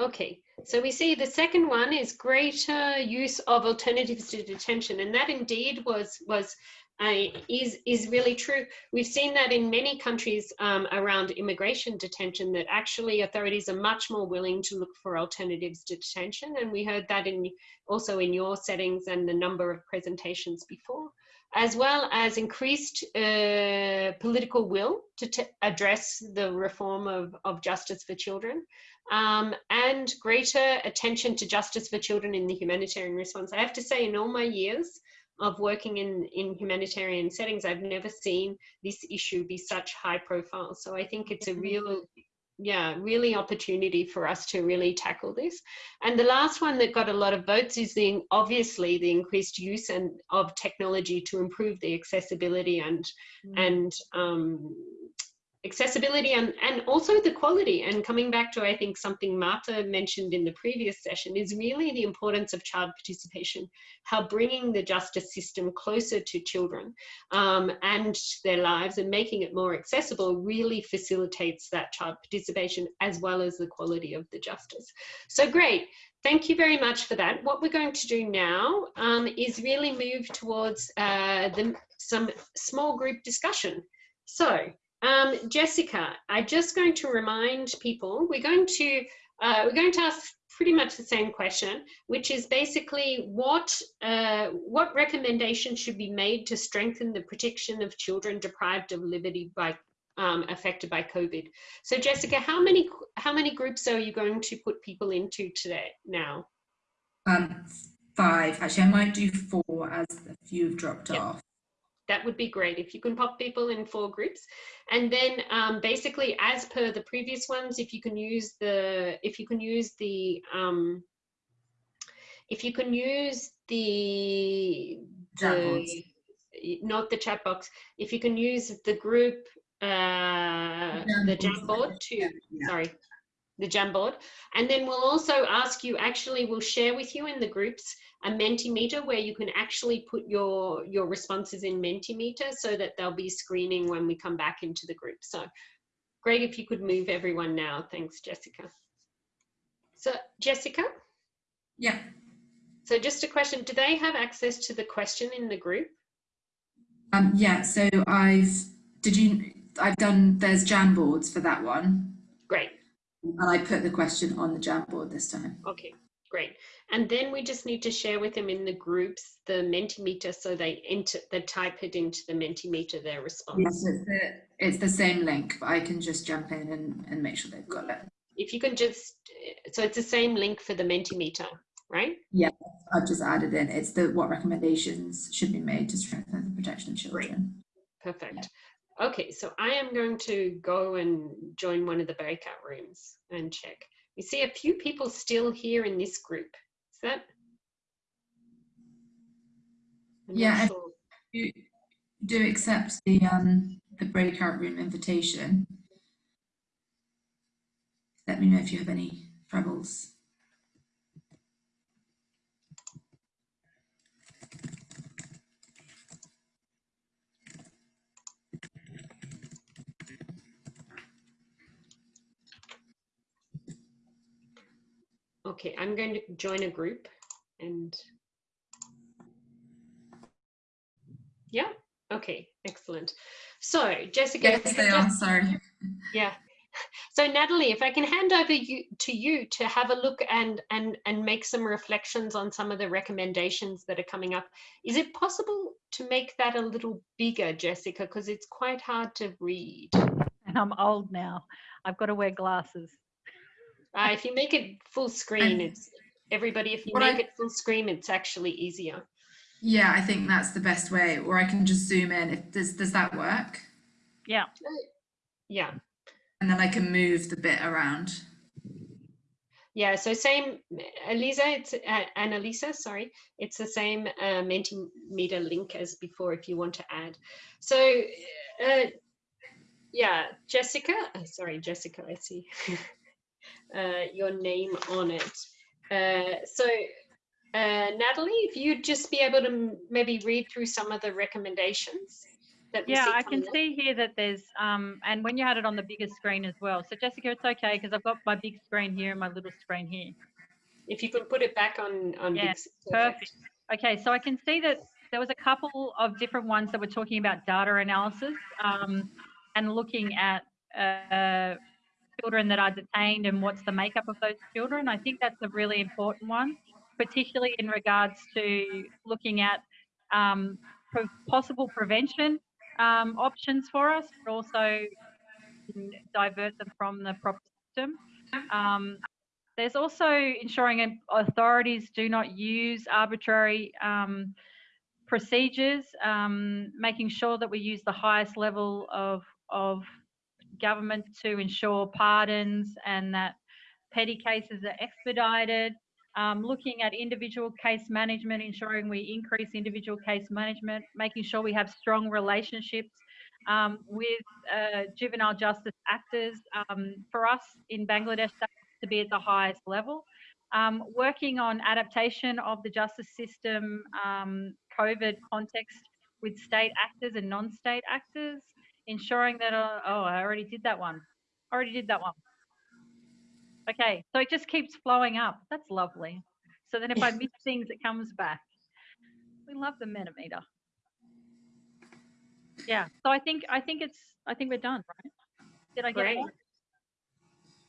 Okay, so we see the second one is greater use of alternatives to detention, and that indeed was was uh, is is really true. We've seen that in many countries um, around immigration detention that actually authorities are much more willing to look for alternatives to detention, and we heard that in also in your settings and the number of presentations before as well as increased uh, political will to address the reform of, of justice for children um, and greater attention to justice for children in the humanitarian response. I have to say in all my years of working in, in humanitarian settings, I've never seen this issue be such high profile. So I think it's a real yeah, really opportunity for us to really tackle this. And the last one that got a lot of votes is the obviously the increased use and of technology to improve the accessibility and mm. and um, accessibility and, and also the quality. And coming back to, I think, something Marta mentioned in the previous session is really the importance of child participation, how bringing the justice system closer to children um, and their lives and making it more accessible really facilitates that child participation as well as the quality of the justice. So great. Thank you very much for that. What we're going to do now um, is really move towards uh, the, some small group discussion. So um, Jessica, I'm just going to remind people, we're going to, uh, we're going to ask pretty much the same question, which is basically what, uh, what recommendations should be made to strengthen the protection of children deprived of liberty by um, affected by COVID. So Jessica, how many how many groups are you going to put people into today now? Um, five. Actually, I might do four as a few have dropped yep. off that would be great if you can pop people in four groups. And then um, basically as per the previous ones if you can use the if you can use the um, if you can use the, the not the chat box if you can use the group uh, the Jamboard to yeah. sorry the Jamboard and then we'll also ask you actually we'll share with you in the groups a Mentimeter where you can actually put your, your responses in Mentimeter so that they'll be screening when we come back into the group. So great if you could move everyone now. Thanks, Jessica. So Jessica? Yeah. So just a question, do they have access to the question in the group? Um, yeah, so I've, did you, I've done, there's Jamboards for that one. Great. And I put the question on the Jamboard this time. Okay, great. And then we just need to share with them in the groups the Mentimeter so they enter, they type it into the Mentimeter, their response. Yes, it's the, it's the same link, but I can just jump in and, and make sure they've got it. If you can just, so it's the same link for the Mentimeter, right? Yeah, I've just added in. It's the what recommendations should be made to strengthen the protection of children. Great. Perfect. Yeah. Okay, so I am going to go and join one of the breakout rooms and check. We see a few people still here in this group Is that? I'm yeah, sure. you do accept the um, the breakout room invitation. Let me know if you have any troubles. Okay, I'm going to join a group and yeah, okay, excellent. So Jessica. Yes, they are, sorry. Yeah. So Natalie, if I can hand over you to you to have a look and and and make some reflections on some of the recommendations that are coming up. Is it possible to make that a little bigger, Jessica? Because it's quite hard to read. And I'm old now. I've got to wear glasses. Uh, if you make it full screen, it's everybody. If you make I, it full screen, it's actually easier. Yeah, I think that's the best way. Or I can just zoom in. If does does that work? Yeah. Yeah. And then I can move the bit around. Yeah, so same, Elisa, it's uh, Annalisa, sorry, it's the same uh, Mentimeter link as before if you want to add. So, uh, yeah, Jessica, uh, sorry, Jessica, I see. uh, your name on it. Uh, so uh, Natalie, if you'd just be able to maybe read through some of the recommendations. Yeah, I can up? see here that there's, um, and when you had it on the bigger screen as well. So Jessica, it's okay because I've got my big screen here and my little screen here. If you can put it back on, on Yeah, big. perfect. Okay, so I can see that there was a couple of different ones that were talking about data analysis um, and looking at uh, children that are detained and what's the makeup of those children. I think that's a really important one, particularly in regards to looking at um, possible prevention um, options for us, but also divert them from the proper system. Um, there's also ensuring authorities do not use arbitrary um, procedures, um, making sure that we use the highest level of, of government to ensure pardons and that petty cases are expedited. Um, looking at individual case management, ensuring we increase individual case management, making sure we have strong relationships um, with uh, juvenile justice actors. Um, for us in Bangladesh, to be at the highest level. Um, working on adaptation of the justice system, um, COVID context with state actors and non-state actors, ensuring that, uh, oh, I already did that one. Already did that one. Okay, so it just keeps flowing up. That's lovely. So then if I miss things, it comes back. We love the Mentimeter. Yeah, so I think I think it's I think we're done, right? Did I get it?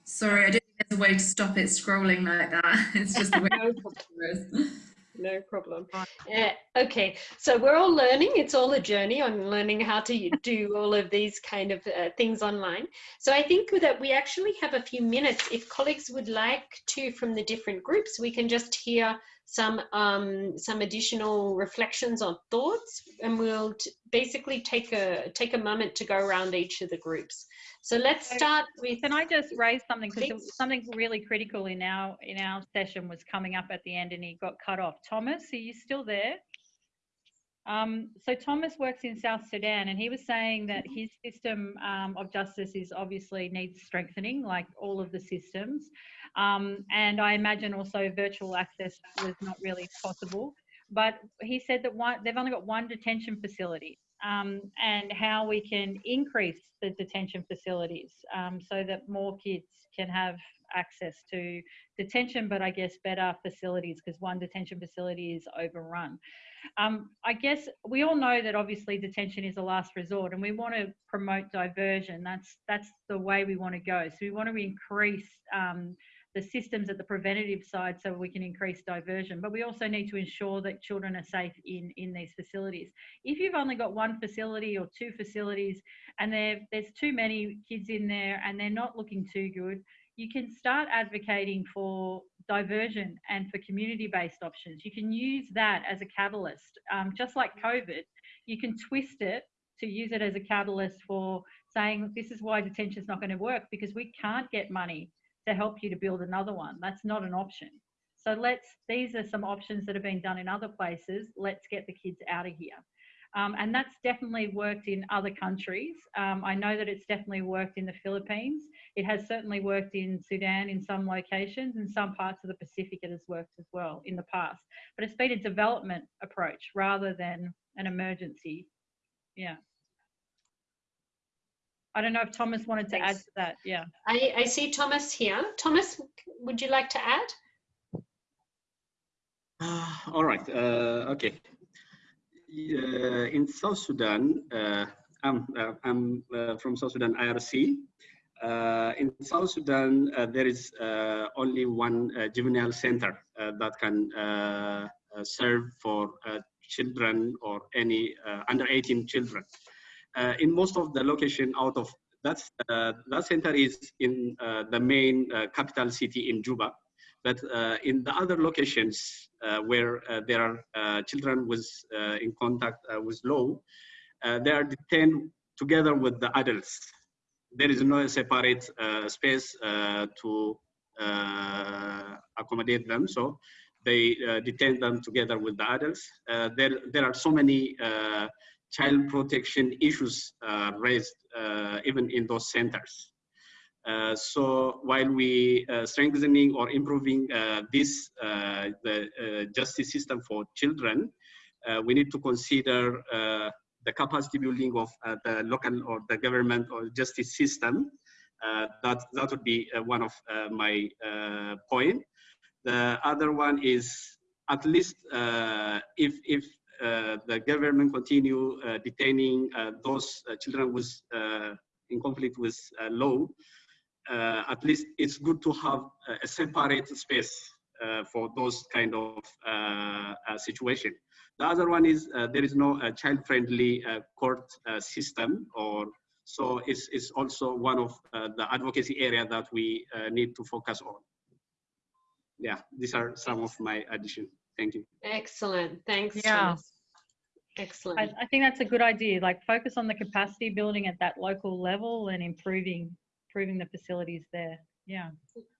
Sorry, I don't think there's a way to stop it scrolling like that. It's just the way No it is. No problem. Uh, okay, so we're all learning. It's all a journey on learning how to do all of these kind of uh, things online. So I think that we actually have a few minutes. If colleagues would like to, from the different groups, we can just hear some um, some additional reflections or thoughts, and we'll t- basically take a take a moment to go around each of the groups. So let's start with. Can I just raise something because something really critical in our in our session was coming up at the end and he got cut off. Thomas, are you still there? Um, so Thomas works in South Sudan, and he was saying that his system um, of justice is obviously needs strengthening, like all of the systems. Um, and I imagine also virtual access was not really possible. But he said that one, they've only got one detention facility, um, and how we can increase the detention facilities um, so that more kids can have access to detention, but I guess better facilities because one detention facility is overrun. Um, I guess we all know that obviously detention is a last resort, and we want to promote diversion. That's that's the way we want to go. So we want to increase um, the systems at the preventative side so we can increase diversion. But we also need to ensure that children are safe in in these facilities. If you've only got one facility or two facilities, and there's too many kids in there, and they're not looking too good, you can start advocating for diversion and for community-based options. You can use that as a catalyst, um, just like COVID. You can twist it to use it as a catalyst for saying this is why detention is not going to work because we can't get money to help you to build another one. That's not an option. So let's. These are some options that have been done in other places. Let's get the kids out of here. Um, and that's definitely worked in other countries. Um, I know that it's definitely worked in the Philippines. It has certainly worked in Sudan in some locations, and some parts of the Pacific it has worked as well in the past. But it's been a development approach rather than an emergency. Yeah. I don't know if Thomas wanted to add to that. Yeah. I, I see Thomas here. Thomas, would you like to add? Ah, all right. Uh, okay. Uh, in South Sudan, uh, I'm, uh, I'm uh, from South Sudan IRC. Uh, in South Sudan, uh, there is uh, only one uh, juvenile center uh, that can uh, uh, serve for uh, children or any uh, under 18 children. Uh, in most of the location out of that's uh, that center is in uh, the main capital city in Juba, but in the other locations where there are children with in contact with law, they are detained together with the adults. There is no separate space to uh, accommodate them, so they uh, detain them together with the adults. Uh, there, there are so many child protection issues uh, raised uh, even in those centers. Uh, so while we uh, strengthening or improving uh, this uh, the justice system for children, we need to consider the capacity building of the local or the government or justice system. That that would be one of my point. The other one is at least if if Uh, the government continue uh, detaining uh, those children with in conflict with law, at least it's good to have a separate space for those kind of situation. The other one is uh, there is no uh, child-friendly uh, court system or so it's, it's also one of the advocacy area that we need to focus on. Yeah, these are some of my addition. Thank you. Excellent. Thanks, yeah. Thomas. Excellent. I, I, think that's a good idea. Like focus on the capacity building at that local level and improving improving the facilities there. Yeah.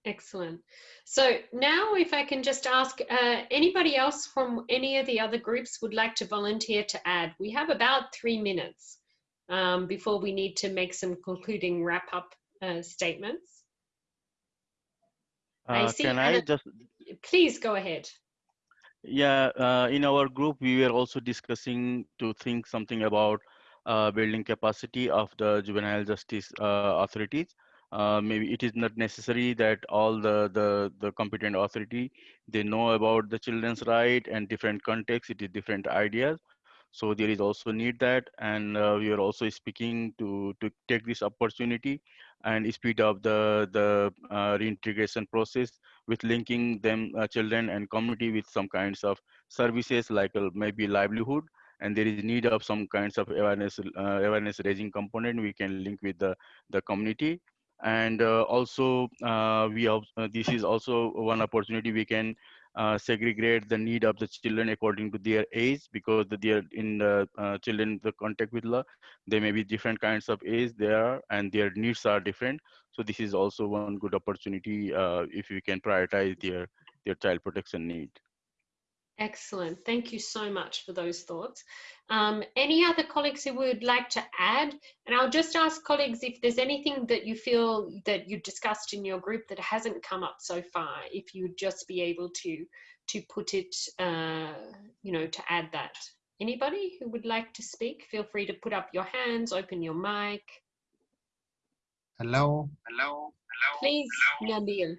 Excellent. So now if I can just ask uh, anybody else from any of the other groups would like to volunteer to add. We have about three minutes um, before we need to make some concluding wrap up uh, statements. Uh, I see can Anna, I just please go ahead. Yeah, uh, in our group, we were also discussing to think something about uh, building capacity of the juvenile justice uh, authorities uh, maybe it is not necessary that all the, the, the competent authority, they know about the children's right and different contexts, it is different ideas. So there is also need that. And uh, we are also speaking to, to take this opportunity and speed up the, the uh, reintegration process with linking them uh, children and community with some kinds of services like uh, maybe livelihood. And there is need of some kinds of awareness uh, awareness raising component we can link with the the community. And uh, also uh, we have, this is also one opportunity we can uh, segregate the need of the children according to their age because they are in the uh, children the contact with law there may be different kinds of age there and their needs are different. So this is also one good opportunity uh, if we can prioritize their their child protection need Excellent. Thank you so much for those thoughts. Um, any other colleagues who would like to add? And I'll just ask colleagues if there's anything that you feel that you've discussed in your group that hasn't come up so far, if you'd just be able to, to put it, uh, you know, to add that. Anybody who would like to speak, feel free to put up your hands, open your mic. Hello. Hello. Hello. Please, Hello. Nabil.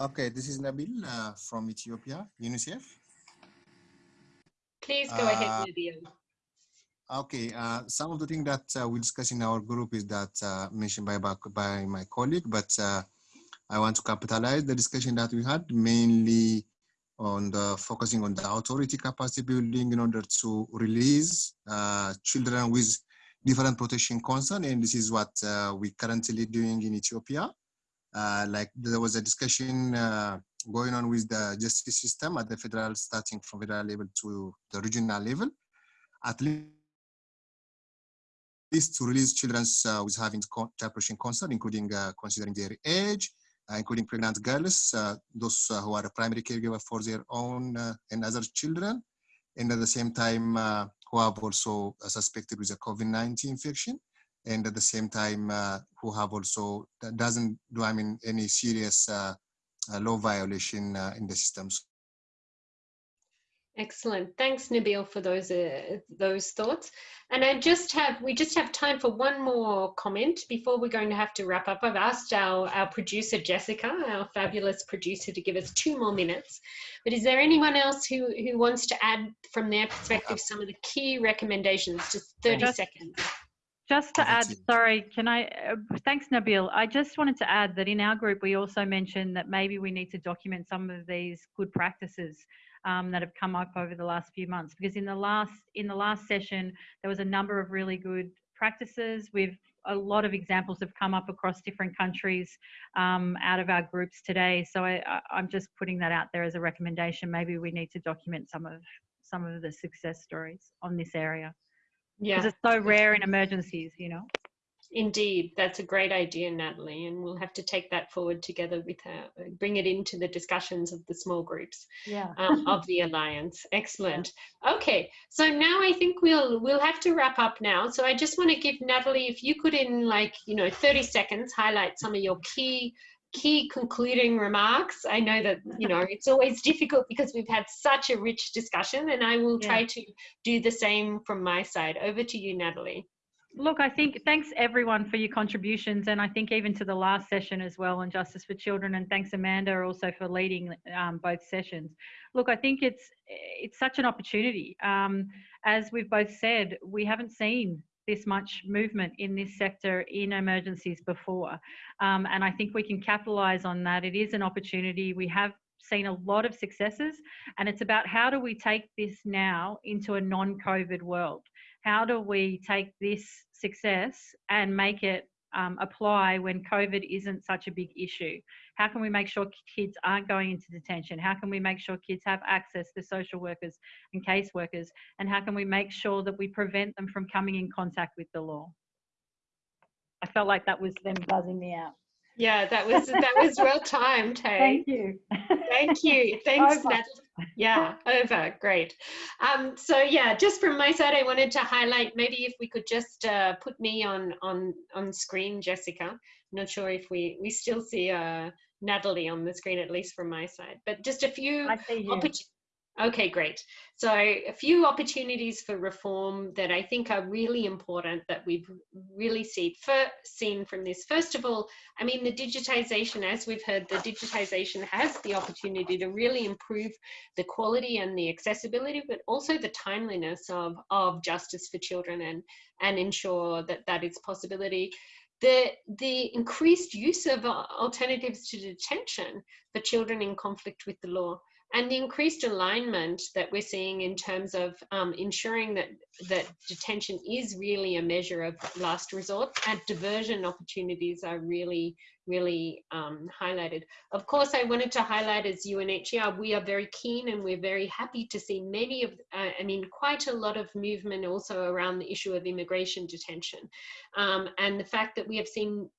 Okay, this is Nabil uh, from Ethiopia, UNICEF. Please go uh, ahead, Nabil. Okay, uh, some of the things that uh, we discuss in our group is that uh, mentioned by, by my colleague, but uh, I want to capitalize the discussion that we had mainly on the focusing on the authority capacity building in order to release children with different protection concern, and this is what we're currently doing in Ethiopia. Uh, like there was a discussion uh, going on with the justice system at the federal, starting from federal level to the regional level, at least to release children uh, with having child concern, including uh, considering their age, uh, including pregnant girls, those who are a primary caregiver for their own and other children, and at the same time who have also suspected with a COVID-19 infection and at the same time uh, who have also doesn't do I mean any serious uh, uh, law violation uh, in the systems. Excellent. Thanks, Nabil, for those uh, those thoughts. And I just have we just have time for one more comment before we're going to have to wrap up. I've asked our, our producer Jessica, our fabulous producer, to give us two more minutes. But is there anyone else who who wants to add from their perspective some of the key recommendations? Just 30 just, seconds. Just to add, sorry, can I, uh, thanks Nabil. I just wanted to add that in our group, we also mentioned that maybe we need to document some of these good practices um, that have come up over the last few months. Because in the last, in the last session, there was a number of really good practices. We've, a lot of examples have come up across different countries um, out of our groups today. So I, I'm just putting that out there as a recommendation. Maybe we need to document some of, some of the success stories on this area yeah. because it's so rare in emergencies you know? Indeed that's a great idea natalie and we'll have to take that forward together with her bring it into the discussions of the small groups yeah. um, of the alliance. Excellent. Yeah. okay so now i think we'll we'll have to wrap up now. So i just want to give natalie if you could in like you know 30 seconds highlight some of your key key concluding remarks. I know that, you know, it's always difficult because we've had such a rich discussion and I will try to do the same from my side. Over to you, Natalie. Look, I think thanks everyone for your contributions, and I think even to the last session as well on justice for children, and thanks Amanda also for leading um, both sessions. Look, I think it's it's such an opportunity. Um, as we've both said, we haven't seen this much movement in this sector in emergencies before, um, and I think we can capitalise on that. It is an opportunity. We have seen a lot of successes, and it's about how do we take this now into a non-COVID world how do we take this success and make it um, apply when COVID isn't such a big issue? How can we make sure kids aren't going into detention? How can we make sure kids have access to social workers and caseworkers? And how can we make sure that we prevent them from coming in contact with the law? I felt like that was them buzzing me out. Yeah, that was that was well timed. Hey. Thank you. Thank you. Thanks, Over. Natalie. Yeah, over. Great. Um, so yeah, just from my side, I wanted to highlight maybe if we could just uh, put me on on on screen, Jessica. I'm not sure if we we still see uh, Natalie on the screen, at least from my side, but just a few. I see you. Okay, great. So a few opportunities for reform that I think are really important that we've really see, seen from this. First of all, I mean, the digitization, as we've heard, the digitization has the opportunity to really improve the quality and the accessibility, but also the timeliness of, of justice for children and, and ensure that that is possibility. The, the increased use of alternatives to detention for children in conflict with the law and the increased alignment that we're seeing in terms of um, ensuring that that detention is really a measure of last resort and diversion opportunities are really really um, highlighted. Of course, I wanted to highlight as UNHCR, we are very keen and we're very happy to see many of, uh, I mean, quite a lot of movement also around the issue of immigration detention. Um, and the fact that we have seen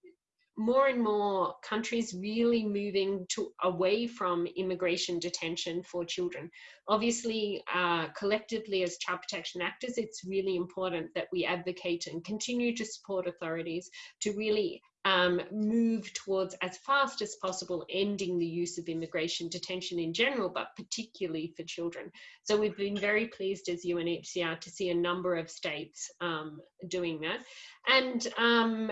more and more countries really moving to away from immigration detention for children. Obviously, uh, collectively as child protection actors, it's really important that we advocate and continue to support authorities to really um, move towards as fast as possible ending the use of immigration detention in general, but particularly for children. So we've been very pleased as UNHCR to see a number of states um, doing that. And um,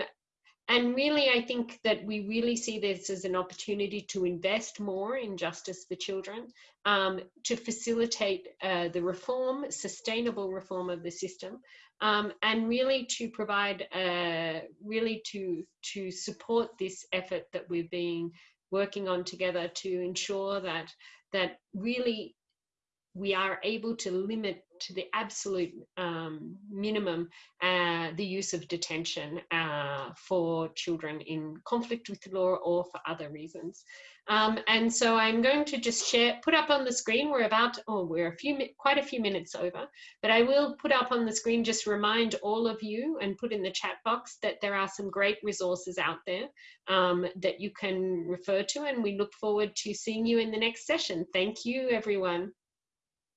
and really, I think that we really see this as an opportunity to invest more in justice for children, um, to facilitate uh, the reform, sustainable reform of the system, um, and really to provide, uh, really to, to support this effort that we've been working on together to ensure that, that really we are able to limit to the absolute um, minimum uh, the use of detention uh, for children in conflict with the law or for other reasons. Um, and so I'm going to just share, put up on the screen, we're about, oh, we're a few, quite a few minutes over, but I will put up on the screen, just remind all of you and put in the chat box that there are some great resources out there um, that you can refer to and we look forward to seeing you in the next session. Thank you, everyone.